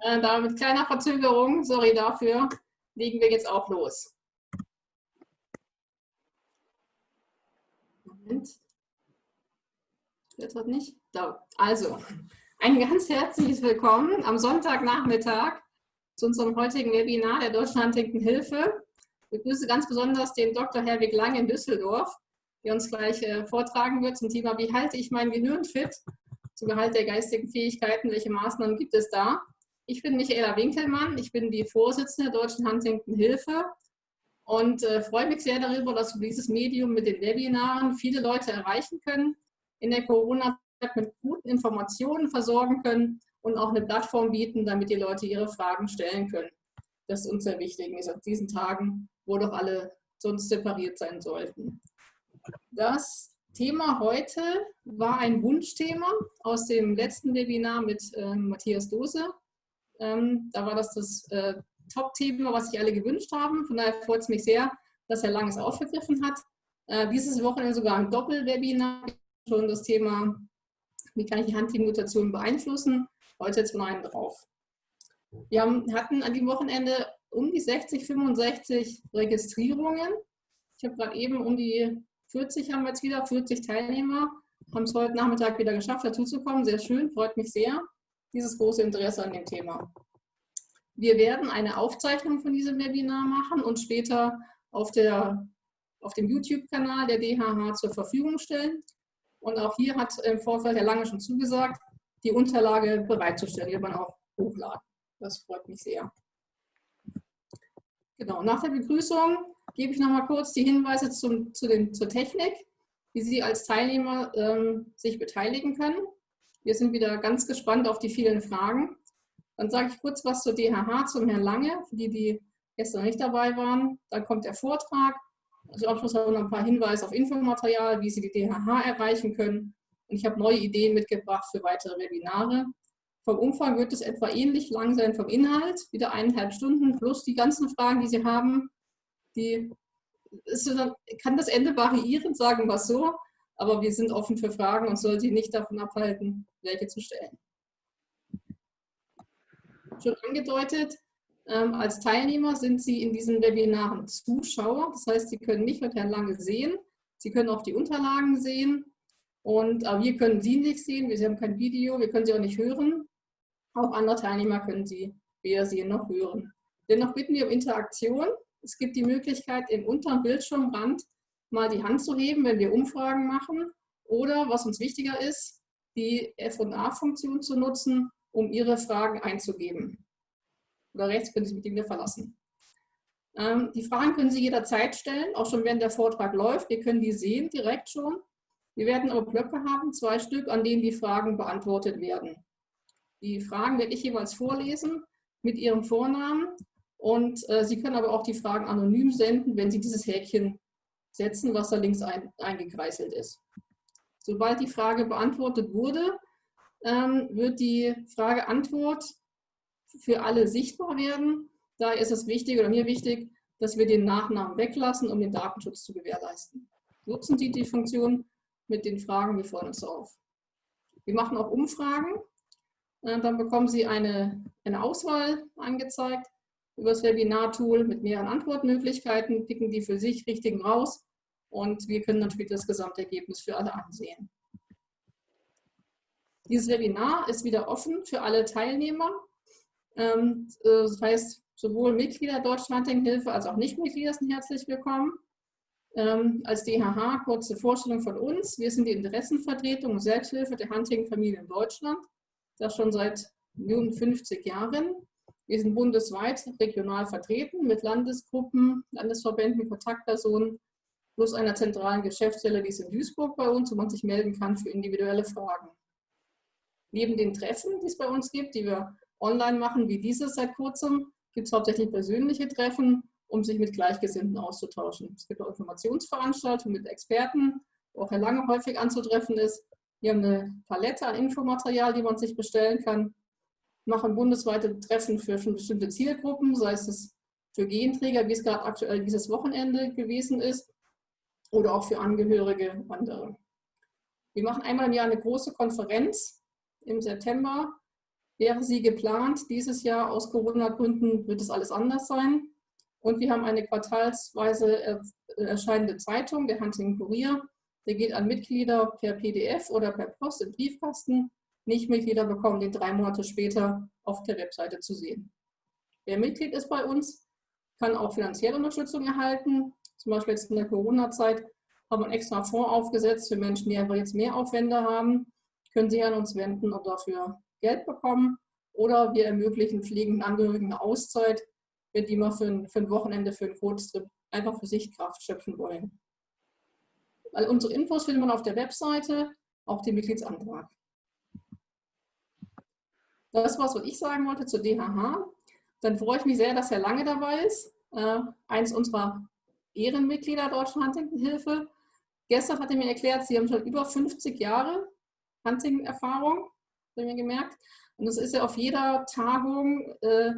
Äh, da mit kleiner Verzögerung, sorry dafür, legen wir jetzt auch los. Moment. Jetzt hat nicht. Da. Also, ein ganz herzliches Willkommen am Sonntagnachmittag zu unserem heutigen Webinar der Deutschen Huntington Hilfe. Ich begrüße ganz besonders den Dr. Herwig Lang in Düsseldorf, der uns gleich äh, vortragen wird zum Thema, wie halte ich mein Gehirn fit zum Gehalt der geistigen Fähigkeiten, welche Maßnahmen gibt es da? Ich bin Michaela Winkelmann, ich bin die Vorsitzende der Deutschen Huntington Hilfe und äh, freue mich sehr darüber, dass wir dieses Medium mit den Webinaren viele Leute erreichen können, in der Corona-Zeit mit guten Informationen versorgen können und auch eine Plattform bieten, damit die Leute ihre Fragen stellen können. Das ist uns sehr wichtig in diesen Tagen, wo doch alle sonst separiert sein sollten. Das Thema heute war ein Wunschthema aus dem letzten Webinar mit äh, Matthias Dose. Ähm, da war das das äh, Top-Thema, was sich alle gewünscht haben. Von daher freut es mich sehr, dass Herr Lang es aufgegriffen hat. Äh, dieses Wochenende sogar ein Doppelwebinar, schon das Thema, wie kann ich die Handteam-Mutation beeinflussen. Heute jetzt von einem drauf. Wir haben, hatten an dem Wochenende um die 60, 65 Registrierungen. Ich habe gerade eben um die 40 haben wir jetzt wieder, 40 Teilnehmer. Haben es heute Nachmittag wieder geschafft, dazuzukommen. Sehr schön, freut mich sehr dieses große Interesse an dem Thema. Wir werden eine Aufzeichnung von diesem Webinar machen und später auf, der, auf dem YouTube-Kanal der DHH zur Verfügung stellen. Und auch hier hat im Vorfeld Herr Lange schon zugesagt, die Unterlage bereitzustellen, die man auch hochladen. Das freut mich sehr. Genau, nach der Begrüßung gebe ich noch mal kurz die Hinweise zum, zu den, zur Technik, wie Sie als Teilnehmer ähm, sich beteiligen können. Wir sind wieder ganz gespannt auf die vielen Fragen. Dann sage ich kurz was zur DHH, zum Herrn Lange, für die, die gestern nicht dabei waren. Dann kommt der Vortrag. Also am Schluss haben wir noch ein paar Hinweise auf Infomaterial, wie Sie die DHH erreichen können. Und ich habe neue Ideen mitgebracht für weitere Webinare. Vom Umfang wird es etwa ähnlich lang sein vom Inhalt, wieder eineinhalb Stunden, plus die ganzen Fragen, die Sie haben. Die, ist, kann das Ende variieren, sagen wir es so aber wir sind offen für Fragen und soll Sie nicht davon abhalten, welche zu stellen. Schon angedeutet, ähm, als Teilnehmer sind Sie in diesen Webinaren Zuschauer. Das heißt, Sie können nicht mit Herrn Lange sehen. Sie können auch die Unterlagen sehen. Und äh, wir können Sie nicht sehen. Wir haben kein Video. Wir können Sie auch nicht hören. Auch andere Teilnehmer können Sie weder sehen noch hören. Dennoch bitten wir um Interaktion. Es gibt die Möglichkeit, im unteren Bildschirmrand mal die Hand zu heben, wenn wir Umfragen machen oder, was uns wichtiger ist, die F&A-Funktion zu nutzen, um Ihre Fragen einzugeben. Oder rechts können Sie mich wieder verlassen. Ähm, die Fragen können Sie jederzeit stellen, auch schon während der Vortrag läuft. Wir können die sehen direkt schon. Wir werden aber Blöcke haben, zwei Stück, an denen die Fragen beantwortet werden. Die Fragen werde ich jeweils vorlesen mit Ihrem Vornamen und äh, Sie können aber auch die Fragen anonym senden, wenn Sie dieses Häkchen setzen, was da links ein, eingekreiselt ist. Sobald die Frage beantwortet wurde, ähm, wird die Frage-Antwort für alle sichtbar werden. Daher ist es wichtig oder mir wichtig, dass wir den Nachnamen weglassen, um den Datenschutz zu gewährleisten. Nutzen Sie die Funktion mit den Fragen, wir freuen uns auf. Wir machen auch Umfragen. Äh, dann bekommen Sie eine, eine Auswahl angezeigt über das Webinar-Tool mit mehreren Antwortmöglichkeiten, picken die für sich richtigen raus und wir können natürlich das Gesamtergebnis für alle ansehen. Dieses Webinar ist wieder offen für alle Teilnehmer. Ähm, äh, das heißt, sowohl Mitglieder Deutschlandhilfe als auch Nichtmitglieder sind herzlich willkommen. Ähm, als DHH kurze Vorstellung von uns. Wir sind die Interessenvertretung und Selbsthilfe der Hunting-Familie in Deutschland. Das schon seit nun 50 Jahren. Wir sind bundesweit regional vertreten mit Landesgruppen, Landesverbänden, Kontaktpersonen plus einer zentralen Geschäftsstelle, die ist in Duisburg bei uns, wo man sich melden kann für individuelle Fragen. Neben den Treffen, die es bei uns gibt, die wir online machen, wie dieses seit kurzem, gibt es hauptsächlich persönliche Treffen, um sich mit Gleichgesinnten auszutauschen. Es gibt auch Informationsveranstaltungen mit Experten, wo auch Herr Lange häufig anzutreffen ist. Wir haben eine Palette an Infomaterial, die man sich bestellen kann. Wir machen bundesweite Treffen für bestimmte Zielgruppen, sei es für Genträger, wie es gerade aktuell dieses Wochenende gewesen ist, oder auch für Angehörige andere. Wir machen einmal im Jahr eine große Konferenz im September wäre sie geplant. Dieses Jahr aus Corona-Gründen wird es alles anders sein. Und wir haben eine quartalsweise erscheinende Zeitung, der Hunting Kurier. Der geht an Mitglieder per PDF oder per Post im Briefkasten. Nicht-Mitglieder bekommen den drei Monate später auf der Webseite zu sehen. Wer Mitglied ist bei uns, kann auch finanzielle Unterstützung erhalten. Zum Beispiel jetzt in der Corona-Zeit haben wir einen extra Fonds aufgesetzt für Menschen, die einfach jetzt mehr Aufwände haben. Können Sie an uns wenden und dafür Geld bekommen. Oder wir ermöglichen pflegenden Angehörigen eine Auszeit, wenn die mal für ein, für ein Wochenende, für einen Kurztrip einfach für sich Kraft schöpfen wollen. All unsere Infos findet man auf der Webseite, auch den Mitgliedsantrag. Das war was ich sagen wollte zur DHH. Dann freue ich mich sehr, dass Herr Lange dabei ist, äh, eins unserer Ehrenmitglieder Deutschen Huntington-Hilfe. Gestern hat er mir erklärt, Sie haben schon über 50 Jahre Huntington-Erfahrung, habe mir gemerkt. Und das ist ja auf jeder Tagung, äh,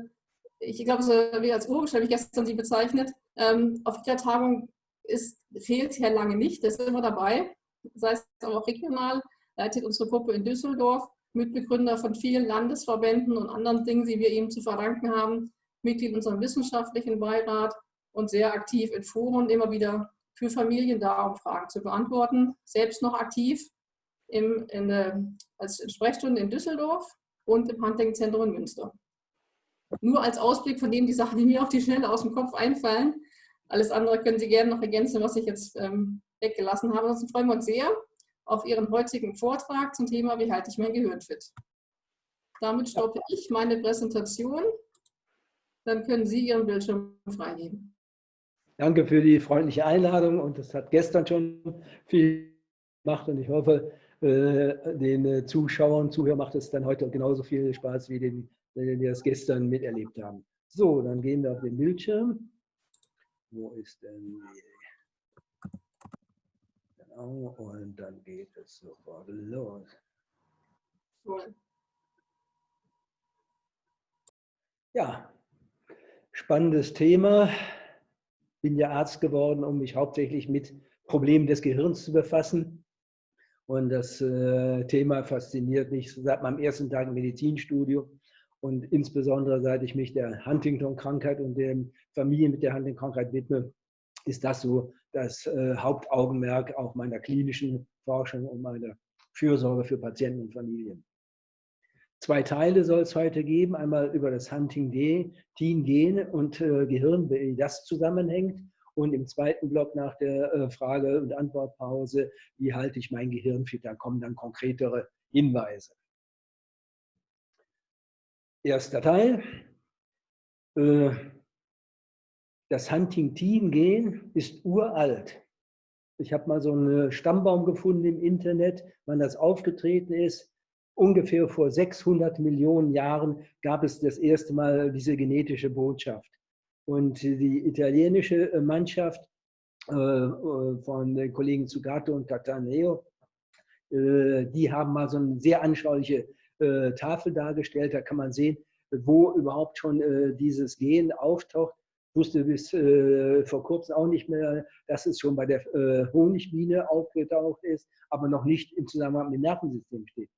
ich glaube, so wie als Urgesch habe ich gestern Sie bezeichnet, ähm, auf jeder Tagung ist, fehlt Herr Lange nicht, der ist immer dabei. Das heißt aber auch regional, leitet unsere Gruppe in Düsseldorf Mitbegründer von vielen Landesverbänden und anderen Dingen, die wir ihm zu verdanken haben, Mitglied unserem wissenschaftlichen Beirat und sehr aktiv in Foren immer wieder für Familien da, um Fragen zu beantworten. Selbst noch aktiv im, in als Sprechstunde in Düsseldorf und im Hunting-Zentrum in Münster. Nur als Ausblick von dem die Sachen, die mir auf die Schnelle aus dem Kopf einfallen. Alles andere können Sie gerne noch ergänzen, was ich jetzt ähm, weggelassen habe. Ansonsten freuen wir uns sehr, auf Ihren heutigen Vortrag zum Thema Wie halte ich mein Gehirn fit? Damit stoppe ich meine Präsentation. Dann können Sie Ihren Bildschirm freigeben. Danke für die freundliche Einladung und das hat gestern schon viel gemacht und ich hoffe, äh, den äh, Zuschauern Zuhörern macht es dann heute genauso viel Spaß, wie den, die das gestern miterlebt haben. So, dann gehen wir auf den Bildschirm. Wo ist denn die Genau, und dann geht es sofort los. Ja, spannendes Thema. Bin ja Arzt geworden, um mich hauptsächlich mit Problemen des Gehirns zu befassen. Und das äh, Thema fasziniert mich seit meinem ersten Tag im Medizinstudium und insbesondere seit ich mich der Huntington-Krankheit und den Familien mit der Huntington-Krankheit widme, ist das so das äh, Hauptaugenmerk auch meiner klinischen Forschung und meiner Fürsorge für Patienten und Familien. Zwei Teile soll es heute geben, einmal über das Hunting-Gen und äh, Gehirn, wie das zusammenhängt und im zweiten Block nach der äh, Frage- und Antwortpause, wie halte ich mein Gehirn fit, da kommen dann konkretere Hinweise. Erster Teil, äh, das Huntington-Gen ist uralt. Ich habe mal so einen Stammbaum gefunden im Internet, wann das aufgetreten ist. Ungefähr vor 600 Millionen Jahren gab es das erste Mal diese genetische Botschaft. Und die italienische äh, Mannschaft äh, äh, von den Kollegen Zugato und Cataneo, die haben mal so eine sehr anschauliche Tafel dargestellt. Da kann man sehen, wo überhaupt schon dieses Gen auftaucht wusste bis vor kurzem auch nicht mehr, dass es schon bei der Honigbiene aufgetaucht ist, aber noch nicht im Zusammenhang mit dem Nervensystem steht.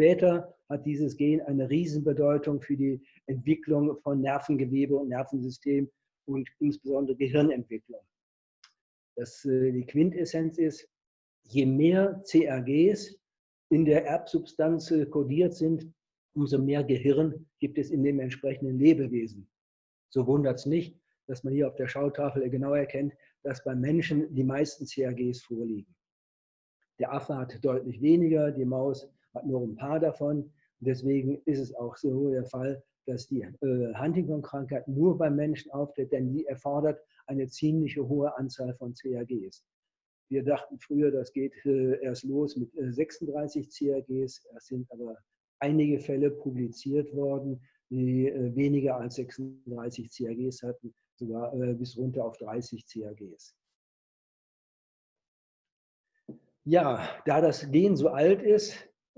Später hat dieses Gen eine Riesenbedeutung für die Entwicklung von Nervengewebe und Nervensystem und insbesondere Gehirnentwicklung. Das, äh, die Quintessenz ist, je mehr CRGs in der Erbsubstanz äh, kodiert sind, umso mehr Gehirn gibt es in dem entsprechenden Lebewesen. So wundert es nicht, dass man hier auf der Schautafel genau erkennt, dass beim Menschen die meisten CAGs vorliegen. Der Affe hat deutlich weniger, die Maus hat nur ein paar davon. Deswegen ist es auch so der Fall, dass die äh, Huntington-Krankheit nur beim Menschen auftritt, denn die erfordert eine ziemlich hohe Anzahl von CAGs. Wir dachten früher, das geht äh, erst los mit äh, 36 CAGs. Es sind aber einige Fälle publiziert worden, die äh, weniger als 36 CAGs hatten sogar äh, bis runter auf 30 CAGs. Ja, da das Gen so alt ist,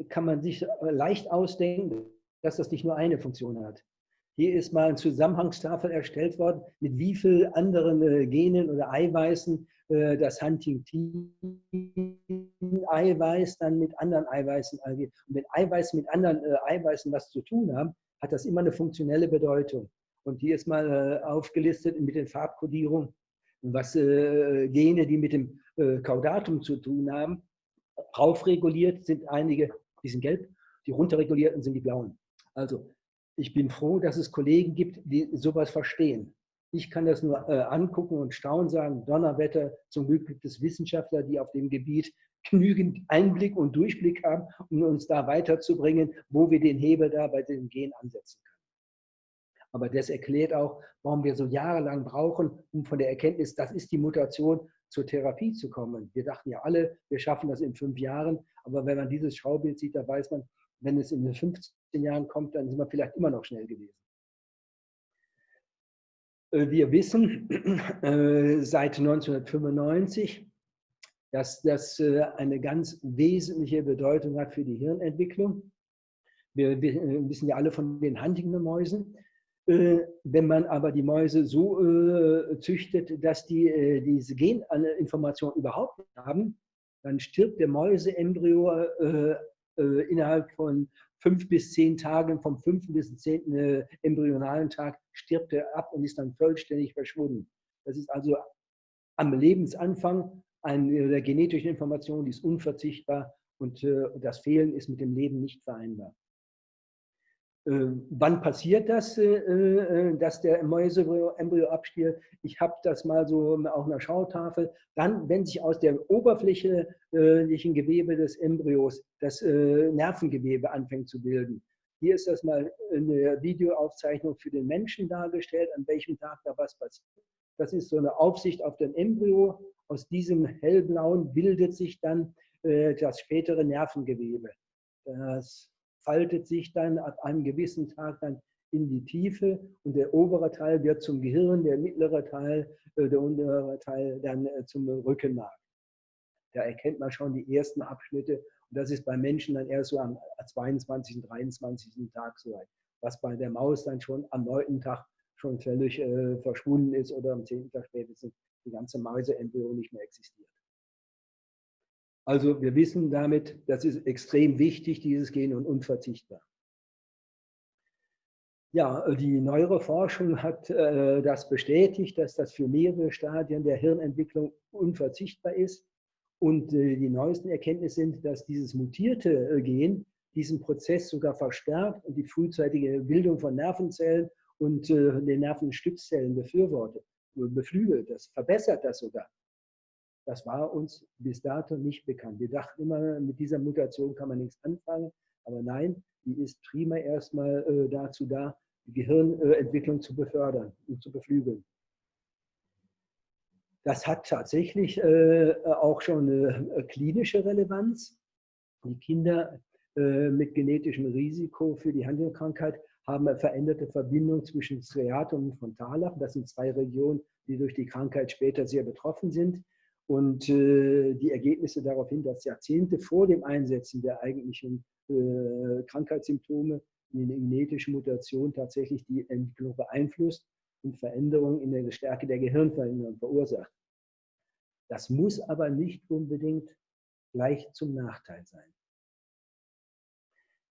kann man sich äh, leicht ausdenken, dass das nicht nur eine Funktion hat. Hier ist mal eine Zusammenhangstafel erstellt worden, mit wie vielen anderen äh, Genen oder Eiweißen äh, das Huntingtin-Eiweiß dann mit anderen Eiweißen angeht. Und wenn Eiweiß mit anderen äh, Eiweißen was zu tun haben, hat das immer eine funktionelle Bedeutung. Und hier ist mal aufgelistet mit den Farbkodierungen, was Gene, die mit dem Caudatum zu tun haben, raufreguliert sind einige, die sind gelb, die runterregulierten sind die blauen. Also ich bin froh, dass es Kollegen gibt, die sowas verstehen. Ich kann das nur äh, angucken und staunen, sagen, Donnerwetter, zum Glück gibt es Wissenschaftler, die auf dem Gebiet genügend Einblick und Durchblick haben, um uns da weiterzubringen, wo wir den Hebel da bei dem Gen ansetzen können. Aber das erklärt auch, warum wir so jahrelang brauchen, um von der Erkenntnis, das ist die Mutation, zur Therapie zu kommen. Wir dachten ja alle, wir schaffen das in fünf Jahren, aber wenn man dieses Schaubild sieht, da weiß man, wenn es in den 15 Jahren kommt, dann sind wir vielleicht immer noch schnell gewesen. Äh, wir wissen äh, seit 1995, dass das äh, eine ganz wesentliche Bedeutung hat für die Hirnentwicklung. Wir wissen ja alle von den Huntington-Mäusen. Wenn man aber die Mäuse so züchtet, dass die diese Geninformation überhaupt nicht haben, dann stirbt der Mäuseembryo innerhalb von fünf bis zehn Tagen, vom fünften bis zehnten äh, embryonalen Tag, stirbt er ab und ist dann vollständig verschwunden. Das ist also am Lebensanfang eine der genetischen Informationen, die ist unverzichtbar und äh, das Fehlen ist mit dem Leben nicht vereinbar. Ähm, wann passiert das, äh, äh, dass der Mäuseembryo abstirbt? Ich habe das mal so auf einer Schautafel. Dann, wenn sich aus der oberflächlichen Gewebe des Embryos das äh, Nervengewebe anfängt zu bilden. Hier ist das mal eine Videoaufzeichnung für den Menschen dargestellt, an welchem Tag da was passiert. Das ist so eine Aufsicht auf den Embryo. Aus diesem hellblauen bildet sich dann das spätere Nervengewebe. Das faltet sich dann ab einem gewissen Tag dann in die Tiefe und der obere Teil wird zum Gehirn, der mittlere Teil, äh, der untere Teil dann äh, zum Rückenmark. Da erkennt man schon die ersten Abschnitte und das ist bei Menschen dann erst so am 22., 23. Tag soweit, was bei der Maus dann schon am 9. Tag schon völlig äh, verschwunden ist oder am 10. Tag spätestens die ganze Mäuseembryo nicht mehr existiert. Also wir wissen damit, das ist extrem wichtig, dieses Gen und unverzichtbar. Ja, die neuere Forschung hat äh, das bestätigt, dass das für mehrere Stadien der Hirnentwicklung unverzichtbar ist. Und äh, die neuesten Erkenntnisse sind, dass dieses mutierte äh, Gen diesen Prozess sogar verstärkt und die frühzeitige Bildung von Nervenzellen und äh, den Nervenstützzellen befürwortet, beflügelt. Das verbessert das sogar. Das war uns bis dato nicht bekannt. Wir dachten immer, mit dieser Mutation kann man nichts anfangen. Aber nein, die ist prima erstmal äh, dazu da, die Gehirnentwicklung zu befördern und zu beflügeln. Das hat tatsächlich äh, auch schon eine äh, klinische Relevanz. Die Kinder äh, mit genetischem Risiko für die Handelkrankheit haben eine veränderte Verbindung zwischen Striatum und Frontallappen. Das sind zwei Regionen, die durch die Krankheit später sehr betroffen sind. Und äh, die Ergebnisse darauf hin, dass Jahrzehnte vor dem Einsetzen der eigentlichen äh, Krankheitssymptome die genetische Mutation tatsächlich die Entwicklung beeinflusst und Veränderungen in der Stärke der Gehirnveränderung verursacht. Das muss aber nicht unbedingt gleich zum Nachteil sein.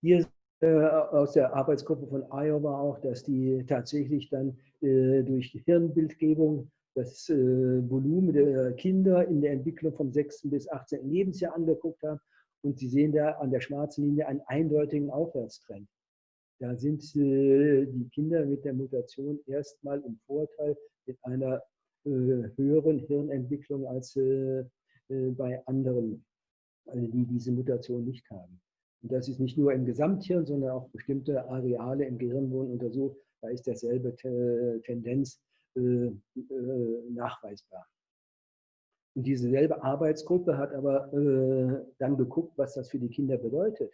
Hier äh, aus der Arbeitsgruppe von Iowa auch, dass die tatsächlich dann äh, durch Hirnbildgebung das äh, Volumen der Kinder in der Entwicklung vom 6. bis 18. Lebensjahr angeguckt haben. Und Sie sehen da an der schwarzen Linie einen eindeutigen Aufwärtstrend. Da sind äh, die Kinder mit der Mutation erstmal im Vorteil mit einer äh, höheren Hirnentwicklung als bei anderen, die diese Mutation nicht haben. Und das ist nicht nur im Gesamthirn, sondern auch bestimmte Areale im Gehirn wurden untersucht. Da ist derselbe Tendenz nachweisbar. Und diese selbe Arbeitsgruppe hat aber äh, dann geguckt, was das für die Kinder bedeutet.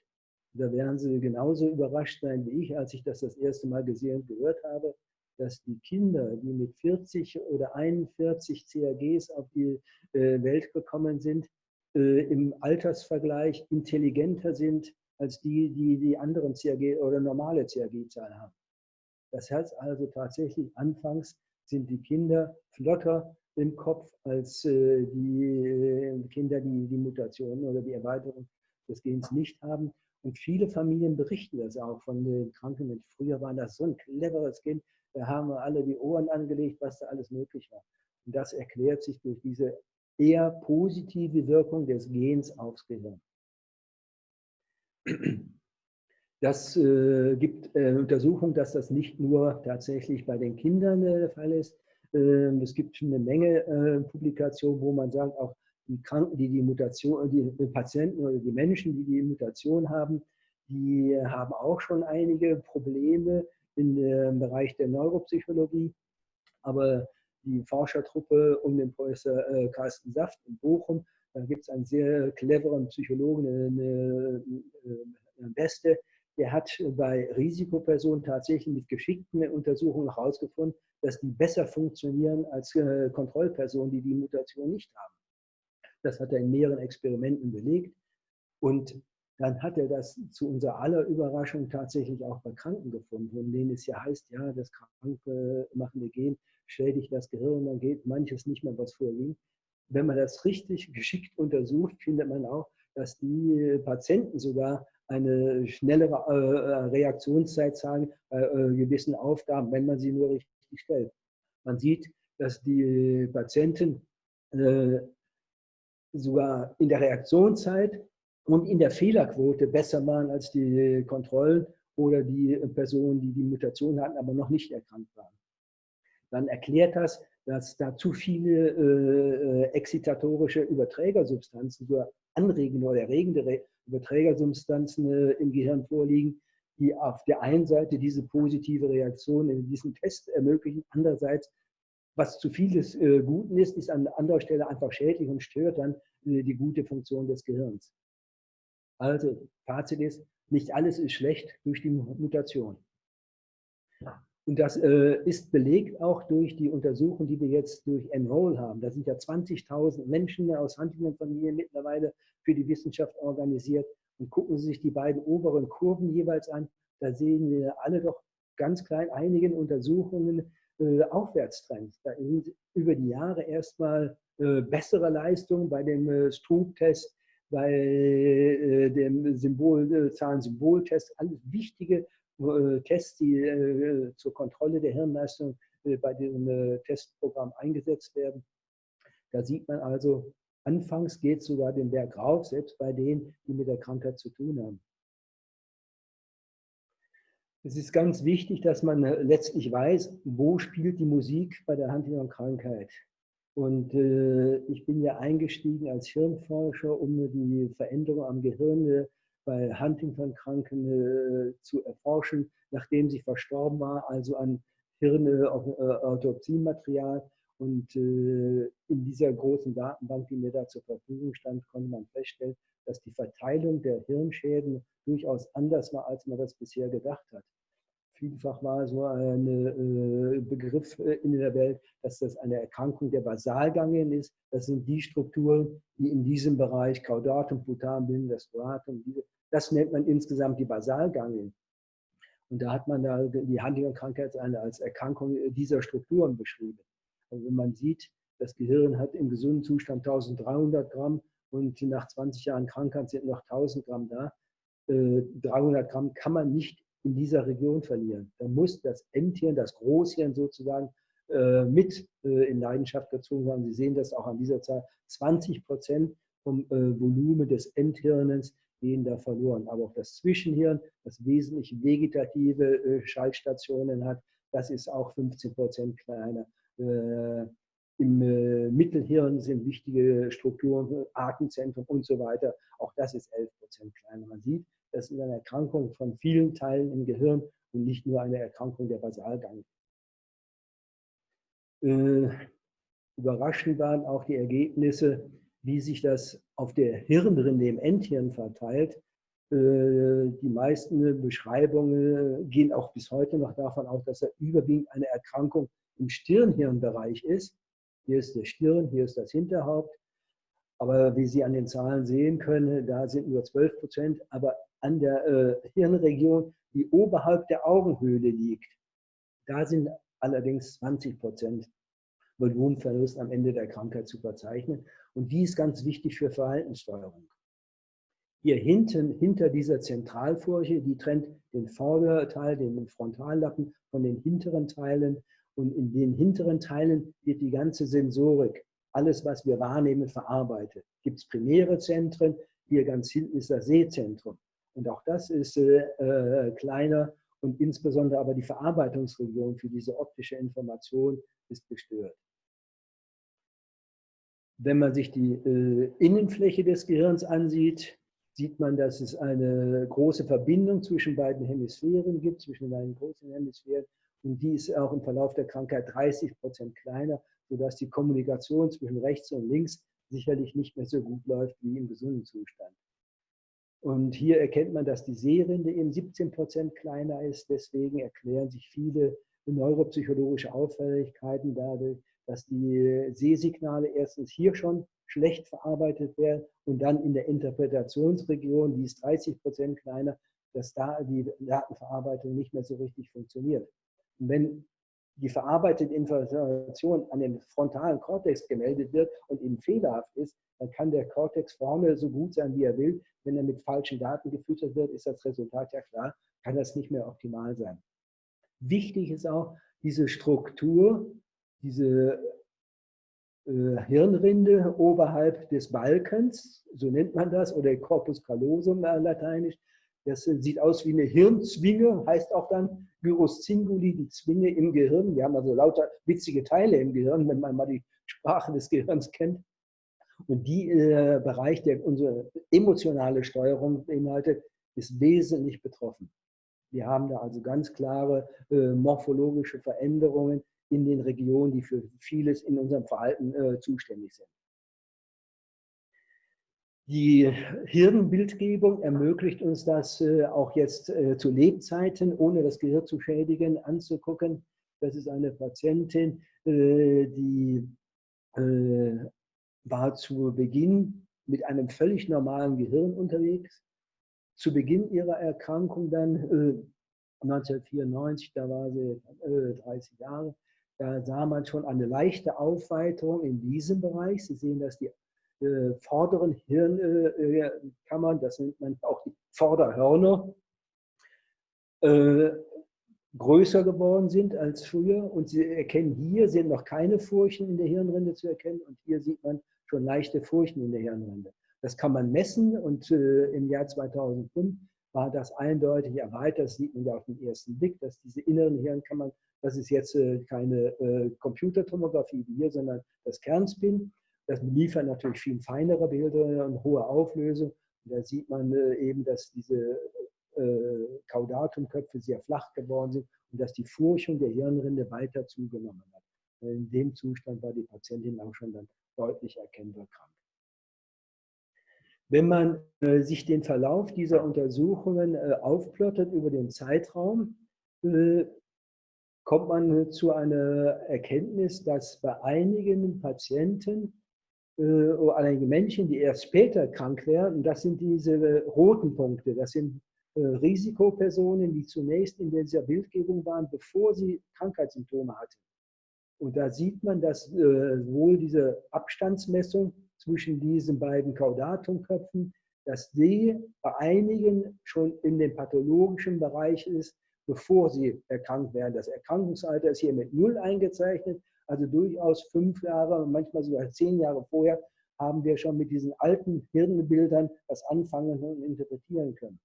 Da werden sie genauso überrascht sein wie ich, als ich das das erste Mal gesehen und gehört habe, dass die Kinder, die mit 40 oder 41 CAGs auf die äh, Welt gekommen sind, äh, im Altersvergleich intelligenter sind als die, die die anderen CAG oder normale CAG-Zahlen haben. Das heißt also tatsächlich, anfangs sind die Kinder flotter im Kopf als äh, die äh, Kinder, die die Mutation oder die Erweiterung des Gens nicht haben. Und viele Familien berichten das auch von den kranken Menschen. Früher war das so ein cleveres Kind, da haben wir alle die Ohren angelegt, was da alles möglich war. Und das erklärt sich durch diese eher positive Wirkung des Gens aufs Gehirn. Das äh, gibt äh, Untersuchungen, dass das nicht nur tatsächlich bei den Kindern äh, der Fall ist. Ähm, es gibt eine Menge äh, Publikationen, wo man sagt, auch die Kranken, die die Mutation, die Patienten oder die Menschen, die die Mutation haben, die haben auch schon einige Probleme im Bereich der Neuropsychologie. Aber die Forschertruppe um den Professor äh, Carsten Saft in Bochum, da gibt es einen sehr cleveren Psychologen, eine, eine Beste, der hat bei Risikopersonen tatsächlich mit geschickten Untersuchungen herausgefunden, dass die besser funktionieren als äh, Kontrollpersonen, die die Mutation nicht haben. Das hat er in mehreren Experimenten belegt. Und dann hat er das zu unserer aller Überraschung tatsächlich auch bei Kranken gefunden, von denen es ja heißt, ja, das Kranke machende Gen schädigt das Gehirn, dann geht manches nicht mehr, was vorging. Wenn man das richtig geschickt untersucht, findet man auch, dass die Patienten sogar eine schnellere äh, Reaktionszeit zeigen bei äh, gewissen Aufgaben, wenn man sie nur richtig stellt. Man sieht, dass die Patienten äh, sogar in der Reaktionszeit und in der Fehlerquote besser waren als die Kontrollen oder die Personen, die die Mutation hatten, aber noch nicht erkrankt waren. Dann erklärt das, dass da zu viele äh, exzitatorische Überträgersubstanzen, so anregende oder erregende Überträgersubstanzen äh, im Gehirn vorliegen, die auf der einen Seite diese positive Reaktion in diesem Test ermöglichen, andererseits was zu viel des äh, Guten ist, ist an anderer Stelle einfach schädlich und stört dann äh, die gute Funktion des Gehirns. Also, Fazit ist, nicht alles ist schlecht durch die Mutation. Und das äh, ist belegt auch durch die Untersuchung, die wir jetzt durch Enroll haben. Da sind ja 20.000 Menschen aus Huntington-Familien mittlerweile für die Wissenschaft organisiert. Und gucken Sie sich die beiden oberen Kurven jeweils an. Da sehen wir alle doch ganz klein einigen Untersuchungen äh, Aufwärtstrends. Da sind über die Jahre erstmal äh, bessere Leistungen bei dem äh, Stroop-Test, bei äh, dem Symbol, äh, Zahlen-Symbol-Test, alles wichtige Tests, die äh, zur Kontrolle der Hirnleistung äh, bei diesem Testprogramm eingesetzt werden. Da sieht man also, anfangs geht es sogar den Berg rauf, selbst bei denen, die mit der Krankheit zu tun haben. Es ist ganz wichtig, dass man letztlich weiß, wo spielt die Musik bei der Huntington-Krankheit. Und äh, ich bin ja eingestiegen als Hirnforscher, um die Veränderung am Gehirn bei Huntington-Kranken äh, zu erforschen, nachdem sie verstorben war, also an Hirnautopsiematerial. Äh, und äh, in dieser großen Datenbank, die mir da zur Verfügung stand, konnte man feststellen, dass die Verteilung der Hirnschäden durchaus anders war, als man das bisher gedacht hat. Vielfach war so ein äh, Begriff äh, in der Welt, dass das eine Erkrankung der Basalganglien ist. Das sind die Strukturen, die in diesem Bereich Caudatum, Putam bilden, Stratum, das nennt man insgesamt die Basalganglien. Und da hat man da die Huntington-Krankheit als Erkrankung dieser Strukturen beschrieben. Und wenn man sieht, das Gehirn hat im gesunden Zustand 1300 Gramm und nach 20 Jahren Krankheit sind noch 1000 Gramm da. 300 äh, Gramm kann man nicht in dieser Region verlieren. Da muss das Endhirn, das Großhirn sozusagen äh, mit äh, in Leidenschaft gezogen werden. Sie sehen das auch an dieser Zahl. 20 Prozent vom Volumen des Endhirns gehen da verloren. Aber auch das Zwischenhirn, das wesentlich vegetative Schaltstationen hat, das ist auch 15 Prozent kleiner. Äh, Im äh, Mittelhirn sind wichtige Strukturen, Atemzentrum und so weiter. Auch das ist 11 Prozent kleiner. Man sieht, das ist eine Erkrankung von vielen Teilen im Gehirn und nicht nur eine Erkrankung der Basalganglien. Äh, überraschend waren auch die Ergebnisse, wie sich das auf der Hirnrinde im Endhirn verteilt. Äh, die meisten Beschreibungen gehen auch bis heute noch davon aus, dass er überwiegend eine Erkrankung im Stirnhirnbereich ist. Hier ist der Stirn, hier ist das Hinterhaupt. Aber wie Sie an den Zahlen sehen können, da sind nur 12 Prozent. Aber an der äh, Hirnregion, die oberhalb der Augenhöhle liegt, Da sind allerdings 20 Prozent Volumenverlust am Ende der Krankheit zu verzeichnen. Und die ist ganz wichtig für Verhaltenssteuerung. Hier hinten, hinter dieser Zentralfurche, die trennt den Vorderteil, den Frontallappen von den hinteren Teilen. Und in den hinteren Teilen wird die ganze Sensorik, alles, was wir wahrnehmen, verarbeitet. Gibt es primäre Zentren, hier ganz hinten ist das Sehzentrum. Und auch das ist äh, äh, kleiner und insbesondere aber die Verarbeitungsregion für diese optische Information ist gestört. Wenn man sich die äh, Innenfläche des Gehirns ansieht, sieht man, dass es eine große Verbindung zwischen beiden Hemisphären gibt, zwischen den beiden großen Hemisphären. Und die ist auch im Verlauf der Krankheit 30 Prozent kleiner, sodass die Kommunikation zwischen rechts und links sicherlich nicht mehr so gut läuft wie im gesunden Zustand. Und hier erkennt man, dass die Sehrinde eben 17 Prozent kleiner ist. Deswegen erklären sich viele neuropsychologische Auffälligkeiten dadurch, dass die Sehsignale erstens hier schon schlecht verarbeitet werden und dann in der Interpretationsregion, die ist 30 Prozent kleiner, dass da die Datenverarbeitung nicht mehr so richtig funktioniert. Und wenn die verarbeitete Information an den frontalen Kortex gemeldet wird und eben fehlerhaft ist, dann kann der Kortex vorne so gut sein, wie er will. Wenn er mit falschen Daten gefüttert wird, ist das Resultat ja klar, kann das nicht mehr optimal sein. Wichtig ist auch diese Struktur, diese äh, Hirnrinde oberhalb des Balkens, so nennt man das, oder Corpus callosum äh, lateinisch. Das sieht aus wie eine Hirnzwinge, heißt auch dann Gyrus cinguli, die Zwinge im Gehirn. Wir haben also lauter witzige Teile im Gehirn, wenn man mal die Sprache des Gehirns kennt. Und die äh, Bereich, der unsere emotionale Steuerung beinhaltet, ist wesentlich betroffen. Wir haben da also ganz klare äh, morphologische Veränderungen in den Regionen, die für vieles in unserem Verhalten äh, zuständig sind. Die Hirnbildgebung ermöglicht uns das äh, auch jetzt äh, zu Lebzeiten, ohne das Gehirn zu schädigen, anzugucken. Das ist eine Patientin, äh, die war zu Beginn mit einem völlig normalen Gehirn unterwegs. Zu Beginn ihrer Erkrankung dann 1994, da war sie 30 Jahre, da sah man schon eine leichte Aufweiterung in diesem Bereich. Sie sehen, dass die äh, vorderen Hirnkammern, das nennt man auch die Vorderhörner, äh, größer geworden sind als früher. Und Sie erkennen hier, sind noch keine Furchen in der Hirnrinde zu erkennen. Und hier sieht man schon leichte Furchen in der Hirnrinde. Das kann man messen und äh, im Jahr 2005 war das eindeutig erweitert. Das sieht man ja auf den ersten Blick, dass diese inneren Hirnkammern, das ist jetzt äh, keine äh, Computertomographie wie hier, sondern das Kernspin. Das liefert natürlich viel feinere Bilder und hohe Auflösung. Und da sieht man äh, eben, dass diese Caudatumköpfe sehr flach geworden sind und dass die Furchung der Hirnrinde weiter zugenommen hat. In dem Zustand war die Patientin auch schon dann deutlich erkennbar krank. Wenn man äh, sich den Verlauf dieser Untersuchungen äh, aufplottet über den Zeitraum, äh, kommt man zu einer Erkenntnis, dass bei einigen Patienten äh, oder einigen Menschen, die erst später krank werden, das sind diese roten Punkte, das sind äh, Risikopersonen, die zunächst in dieser Bildgebung waren, bevor sie Krankheitssymptome hatten. Und da sieht man, dass äh, wohl diese Abstandsmessung zwischen diesen beiden Caudatumköpfen, dass die bei einigen schon in dem pathologischen Bereich ist, bevor sie erkrankt werden. Das Erkrankungsalter ist hier mit null eingezeichnet, also durchaus fünf Jahre, manchmal sogar zehn Jahre vorher haben wir schon mit diesen alten Hirnbildern was anfangen und interpretieren können.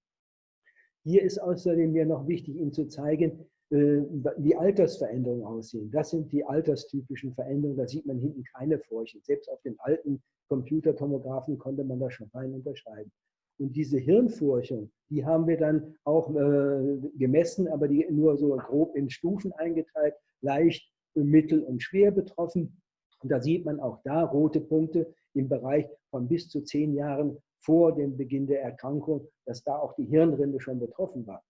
Hier ist außerdem mir noch wichtig, Ihnen zu zeigen, äh, wie Altersveränderungen aussehen. Das sind die alterstypischen Veränderungen. Da sieht man hinten keine Furche. Selbst auf den alten Computertomographen konnte man das schon fein unterscheiden. Und diese Hirnfurchung, die haben wir dann auch äh, gemessen, aber die nur so grob in Stufen eingeteilt, leicht, mittel und schwer betroffen. Und da sieht man auch da rote Punkte im Bereich von bis zu zehn Jahren vor dem Beginn der Erkrankung, dass da auch die Hirnrinde schon betroffen war.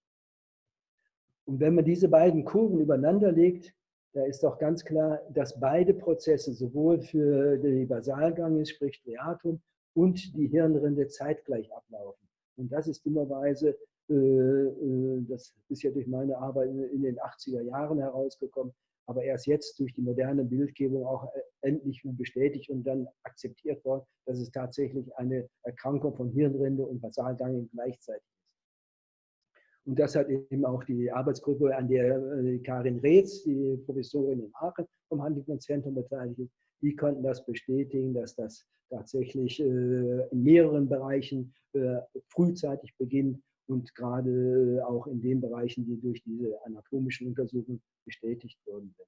Und wenn man diese beiden Kurven übereinander legt, da ist doch ganz klar, dass beide Prozesse sowohl für die Basalgange, sprich Striatum, und die Hirnrinde zeitgleich ablaufen. Und das ist dummerweise Das ist ja durch meine Arbeit in den 80er Jahren herausgekommen, aber erst jetzt durch die moderne Bildgebung auch endlich bestätigt und dann akzeptiert worden, dass es tatsächlich eine Erkrankung von Hirnrinde und Basalganglien gleichzeitig. Und das hat eben auch die Arbeitsgruppe, an der Karin Reetz, die Professorin in Aachen vom Huntington-Zentrum beteiligt ist, die konnten das bestätigen, dass das tatsächlich äh, in mehreren Bereichen äh, frühzeitig beginnt und gerade auch in den Bereichen, die durch diese anatomischen Untersuchungen bestätigt worden sind.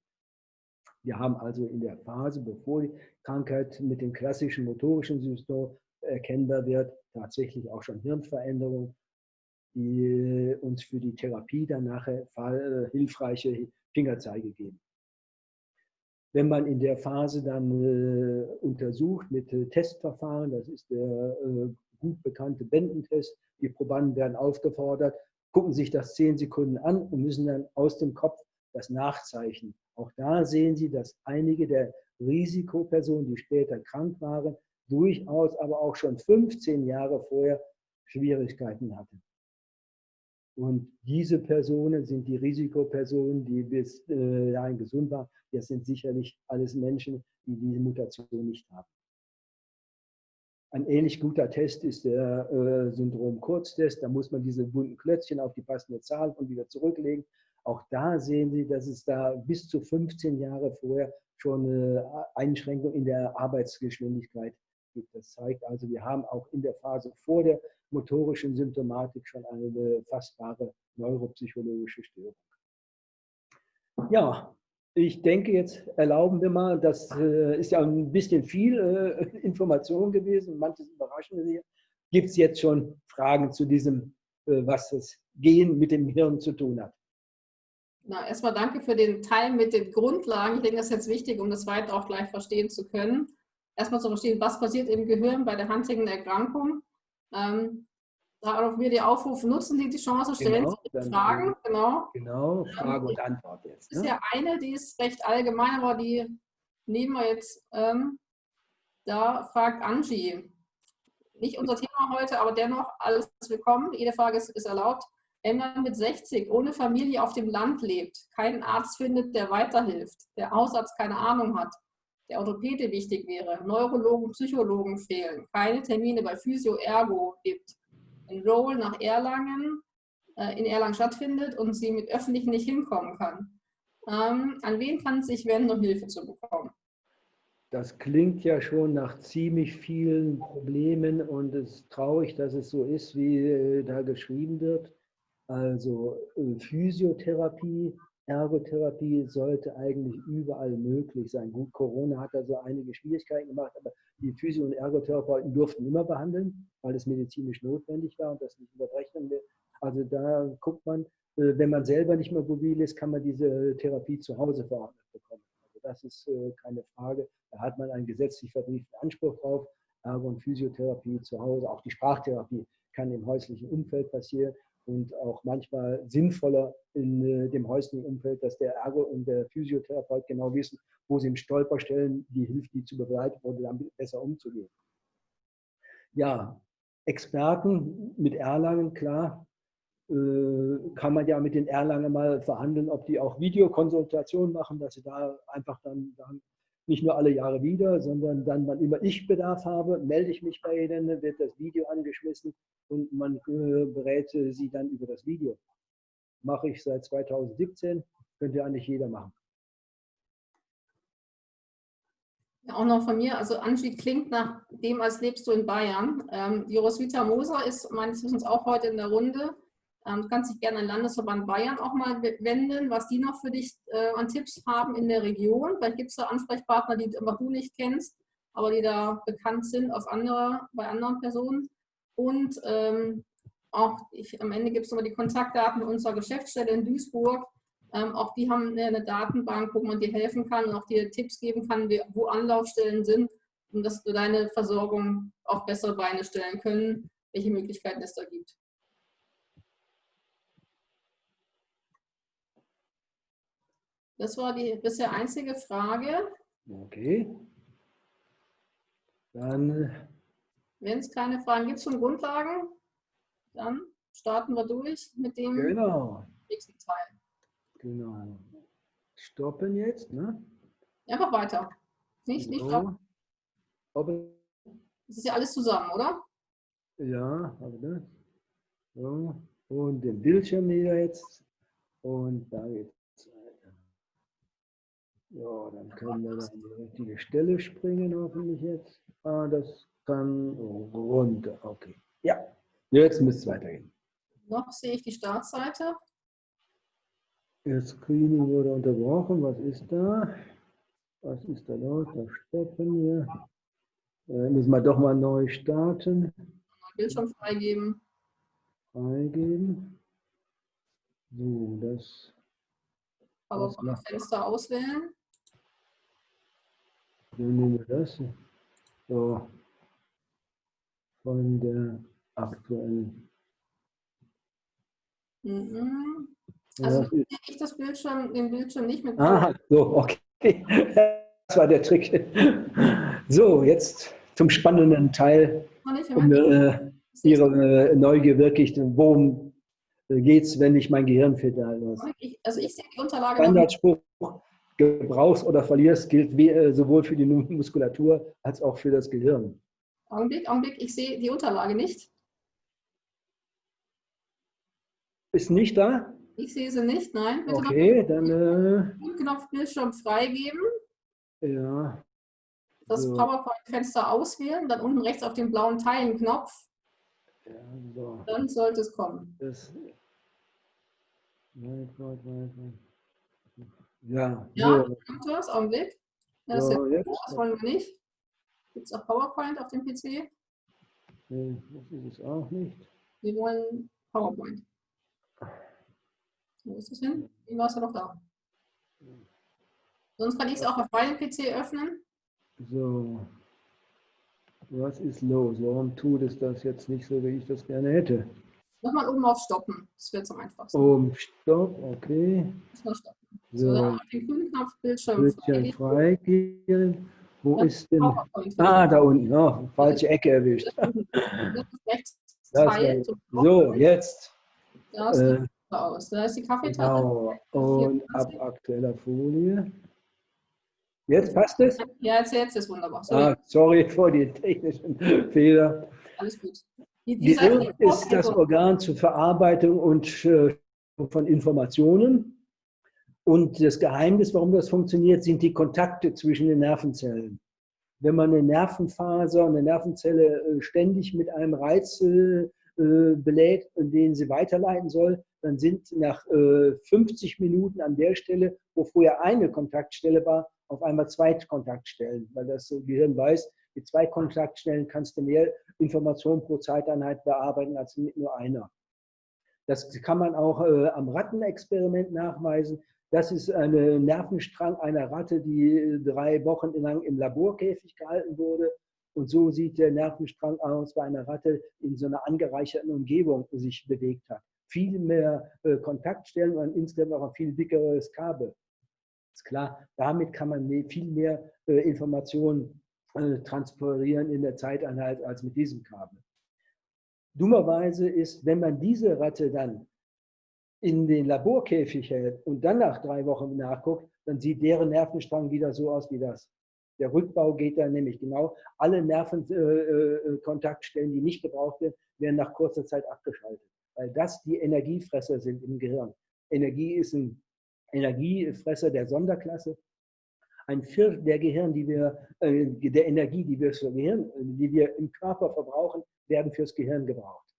Wir haben also in der Phase, bevor die Krankheit mit dem klassischen motorischen Symptom erkennbar wird, tatsächlich auch schon Hirnveränderungen, die uns für die Therapie dann nachher hilfreiche Fingerzeige geben. Wenn man in der Phase dann äh, untersucht mit äh, Testverfahren, das ist der äh, gut bekannte Bendentest, die Probanden werden aufgefordert, gucken sich das zehn Sekunden an und müssen dann aus dem Kopf das nachzeichnen. Auch da sehen Sie, dass einige der Risikopersonen, die später krank waren, durchaus aber auch schon 15 Jahre vorher Schwierigkeiten hatten. Und diese Personen sind die Risikopersonen, die bis äh, dahin gesund waren. Das sind sicherlich alles Menschen, die diese Mutation nicht haben. Ein ähnlich guter Test ist der äh, Syndrom-Kurztest. Da muss man diese bunten Klötzchen auf die passende Zahl und wieder zurücklegen. Auch da sehen Sie, dass es da bis zu 15 Jahre vorher schon eine Einschränkung in der Arbeitsgeschwindigkeit gibt. Das zeigt also, wir haben auch in der Phase vor der motorischen Symptomatik schon eine fassbare neuropsychologische Störung. Ja, ich denke, jetzt erlauben wir mal, das äh, ist ja ein bisschen viel äh, Information gewesen, manches überraschende hier. Gibt es jetzt schon Fragen zu diesem, äh, was das Gehen mit dem Hirn zu tun hat? Na, erstmal danke für den Teil mit den Grundlagen. Ich denke, das ist jetzt wichtig, um das weiter auch gleich verstehen zu können. Erstmal zu verstehen, was passiert im Gehirn bei der Huntington-Erkrankung. Ähm, darauf wir die Aufrufe nutzen Sie die Chance, stellen genau, Sie Fragen. Genau, genau Frage und Antwort jetzt. Ne? ist ja eine, die ist recht allgemein, aber die nehmen wir jetzt. Ähm, da fragt Angie, nicht unser Thema heute, aber dennoch alles willkommen. Jede Frage ist, ist erlaubt. Man mit 60 ohne Familie auf dem Land lebt, keinen Arzt findet, der weiterhilft, der Hausarzt keine Ahnung hat, der Orthopäde wichtig wäre, Neurologen, Psychologen fehlen, keine Termine bei Physio, Ergo gibt, ein Roll nach Erlangen äh, in Erlangen stattfindet und sie mit Öffentlichen nicht hinkommen kann. Ähm, an wen kann es sich wenden, um Hilfe zu bekommen? Das klingt ja schon nach ziemlich vielen Problemen und es ist traurig, dass es so ist, wie äh, da geschrieben wird. Also äh, Physiotherapie, Ergotherapie sollte eigentlich überall möglich sein. Gut, Corona hat da so einige Schwierigkeiten gemacht, aber die Physio- und Ergotherapeuten durften immer behandeln, weil es medizinisch notwendig war und das nicht überrechnen will. Also da guckt man, äh, wenn man selber nicht mehr mobil ist, kann man diese Therapie zu Hause verordnet bekommen. Also das ist äh, keine Frage. Da hat man einen gesetzlich verbrieften Anspruch drauf. Ergo- und Physiotherapie zu Hause, auch die Sprachtherapie kann im häuslichen Umfeld passieren und auch manchmal sinnvoller in äh, dem häuslichen Umfeld, dass der Ergo und der Physiotherapeut genau wissen, wo sie im Stolperstellen die hilft, die zu begleiten oder damit besser umzugehen. Ja, Experten mit Erlangen, klar, äh, kann man ja mit den Erlangen mal verhandeln, ob die auch Videokonsultationen machen, dass sie da einfach dann nicht nur alle Jahre wieder, sondern dann, wann immer ich Bedarf habe, melde ich mich bei Ihnen, wird das Video angeschmissen und man äh, berät Sie dann über das Video. Mache ich seit 2017, könnte eigentlich jeder machen. Auch noch von mir, also Angie klingt nach dem, als lebst du in Bayern. Ähm, die Roswitha Moser ist meines Wissens auch heute in der Runde. Ähm, du kannst dich gerne an Landesverband Bayern auch mal wenden, was die noch für dich äh, an Tipps haben in der Region. Vielleicht gibt es da Ansprechpartner, die einfach du nicht kennst, aber die da bekannt sind auf andere, bei anderen Personen. Und ähm, auch ich, am Ende gibt es nochmal die Kontaktdaten unserer Geschäftsstelle in Duisburg. Ähm, auch die haben eine Datenbank, wo man dir helfen kann und auch dir Tipps geben kann, wo Anlaufstellen sind, um dass du deine Versorgung auf bessere Beine stellen können, welche Möglichkeiten es da gibt. Das war die bisher einzige Frage. Okay. Dann. Wenn es keine Fragen gibt zum Grundlagen, dann starten wir durch mit dem Genau, nächsten Teil. genau. Stoppen jetzt, ne? Einfach weiter. Nicht, nicht So. stoppen. Aber, Das ist ja alles zusammen, oder? ja, warte. So. Und den Bildschirm wieder jetzt. Und da geht's. Ja, dann können wir an die richtige Stelle springen, hoffentlich jetzt. Ah, das kann runter. Okay. Ja, jetzt müsste es weitergehen. Noch sehe ich die Startseite. Das Screening wurde unterbrochen. Was ist da? Was ist da los? Da stoppen wir. Äh, müssen wir doch mal neu starten. Bildschirm freigeben. Freigeben. So, das Aber Was vom macht- Fenster auswählen. So nehmen wir das. So. Von der aktuellen. Mhm. Ja, Also sehe ich das Bildschirm, den Bildschirm nicht mit Ah, so, okay. Das war der Trick. So, jetzt zum spannenden Teil, um äh, Ihre äh, Neugier wirklich, worum geht es, wenn ich mein Gehirn. Ich, also ich sehe die Unterlage. Standardspruch, gebrauchst oder verlierst, gilt äh, sowohl für die Muskulatur als auch für das Gehirn. Augenblick, Augenblick, ich sehe die Unterlage nicht. Ist nicht da? Ich sehe sie nicht, nein. Bitte Okay, dann, äh, Knopf Bildschirm freigeben, ja, das So. PowerPoint-Fenster auswählen, dann unten rechts auf den blauen Teilen-Knopf, ja, so, dann sollte es kommen. das, weit, weit, weit, weit. Ja, Ja, kommt was, Augenblick. Ja, das, ist so, ja, jetzt, das wollen wir nicht. Gibt es auch PowerPoint auf dem PC? nee, das ist es auch nicht. Wir wollen PowerPoint. Wo ist das hin? Wie war es ja doch da? Sonst kann ich es auch auf meinem PC öffnen. So, was ist los? Warum tut es das jetzt nicht so, wie ich das gerne hätte? Nochmal oben auf Stoppen. Das wird am einfachsten. Um, Stopp, okay. Erstmal stoppen. So, auf den grünen Knopf Bildschirm Bildschirm freigeben. Wo Ja, ist denn? Ah, da unten. Oh, falsche Ecke erwischt. Das rechts Das zum So, jetzt. Da sieht Äh, aus. Da ist die Kaffeetasse. genau. Und ab aktueller Folie. Jetzt passt es? Ja, jetzt, jetzt ist wunderbar. So, Ah, sorry für die technischen Fehler. alles gut. Die, ist das. Organ zur Verarbeitung und äh, von Informationen. Und das Geheimnis, warum das funktioniert, sind die Kontakte zwischen den Nervenzellen. Wenn man eine Nervenfaser, eine Nervenzelle äh, ständig mit einem Reiz äh, äh, belädt, den sie weiterleiten soll, dann sind nach äh, 50 Minuten an der Stelle, wo vorher eine Kontaktstelle war, auf einmal zwei Kontaktstellen, weil das Gehirn weiß, mit zwei Kontaktstellen kannst du mehr Informationen pro Zeiteinheit bearbeiten als mit nur einer. Das kann man auch äh, am Rattenexperiment nachweisen. Das ist ein Nervenstrang einer Ratte, die drei Wochen lang im Laborkäfig gehalten wurde. Und so sieht der Nervenstrang aus bei einer Ratte in so einer angereicherten Umgebung sich bewegt hat. Viel mehr äh, Kontaktstellen und insgesamt auch ein viel dickeres Kabel. Ist klar, damit kann man mehr, viel mehr äh, Informationen äh, transportieren in der Zeiteinheit als mit diesem Kabel. Dummerweise ist, wenn man diese Ratte dann in den Laborkäfig hält und dann nach drei Wochen nachguckt, dann sieht deren Nervenstrang wieder so aus wie das. Der Rückbau geht dann nämlich genau. Alle Nervenkontaktstellen, die nicht gebraucht werden, werden nach kurzer Zeit abgeschaltet, weil das die Energiefresser sind im Gehirn. Energie ist ein Energiefresser der Sonderklasse. Ein Viertel der Gehirn, die wir, äh, der Energie, die wir, Gehirn, äh, die wir im Körper verbrauchen, werden fürs Gehirn gebraucht.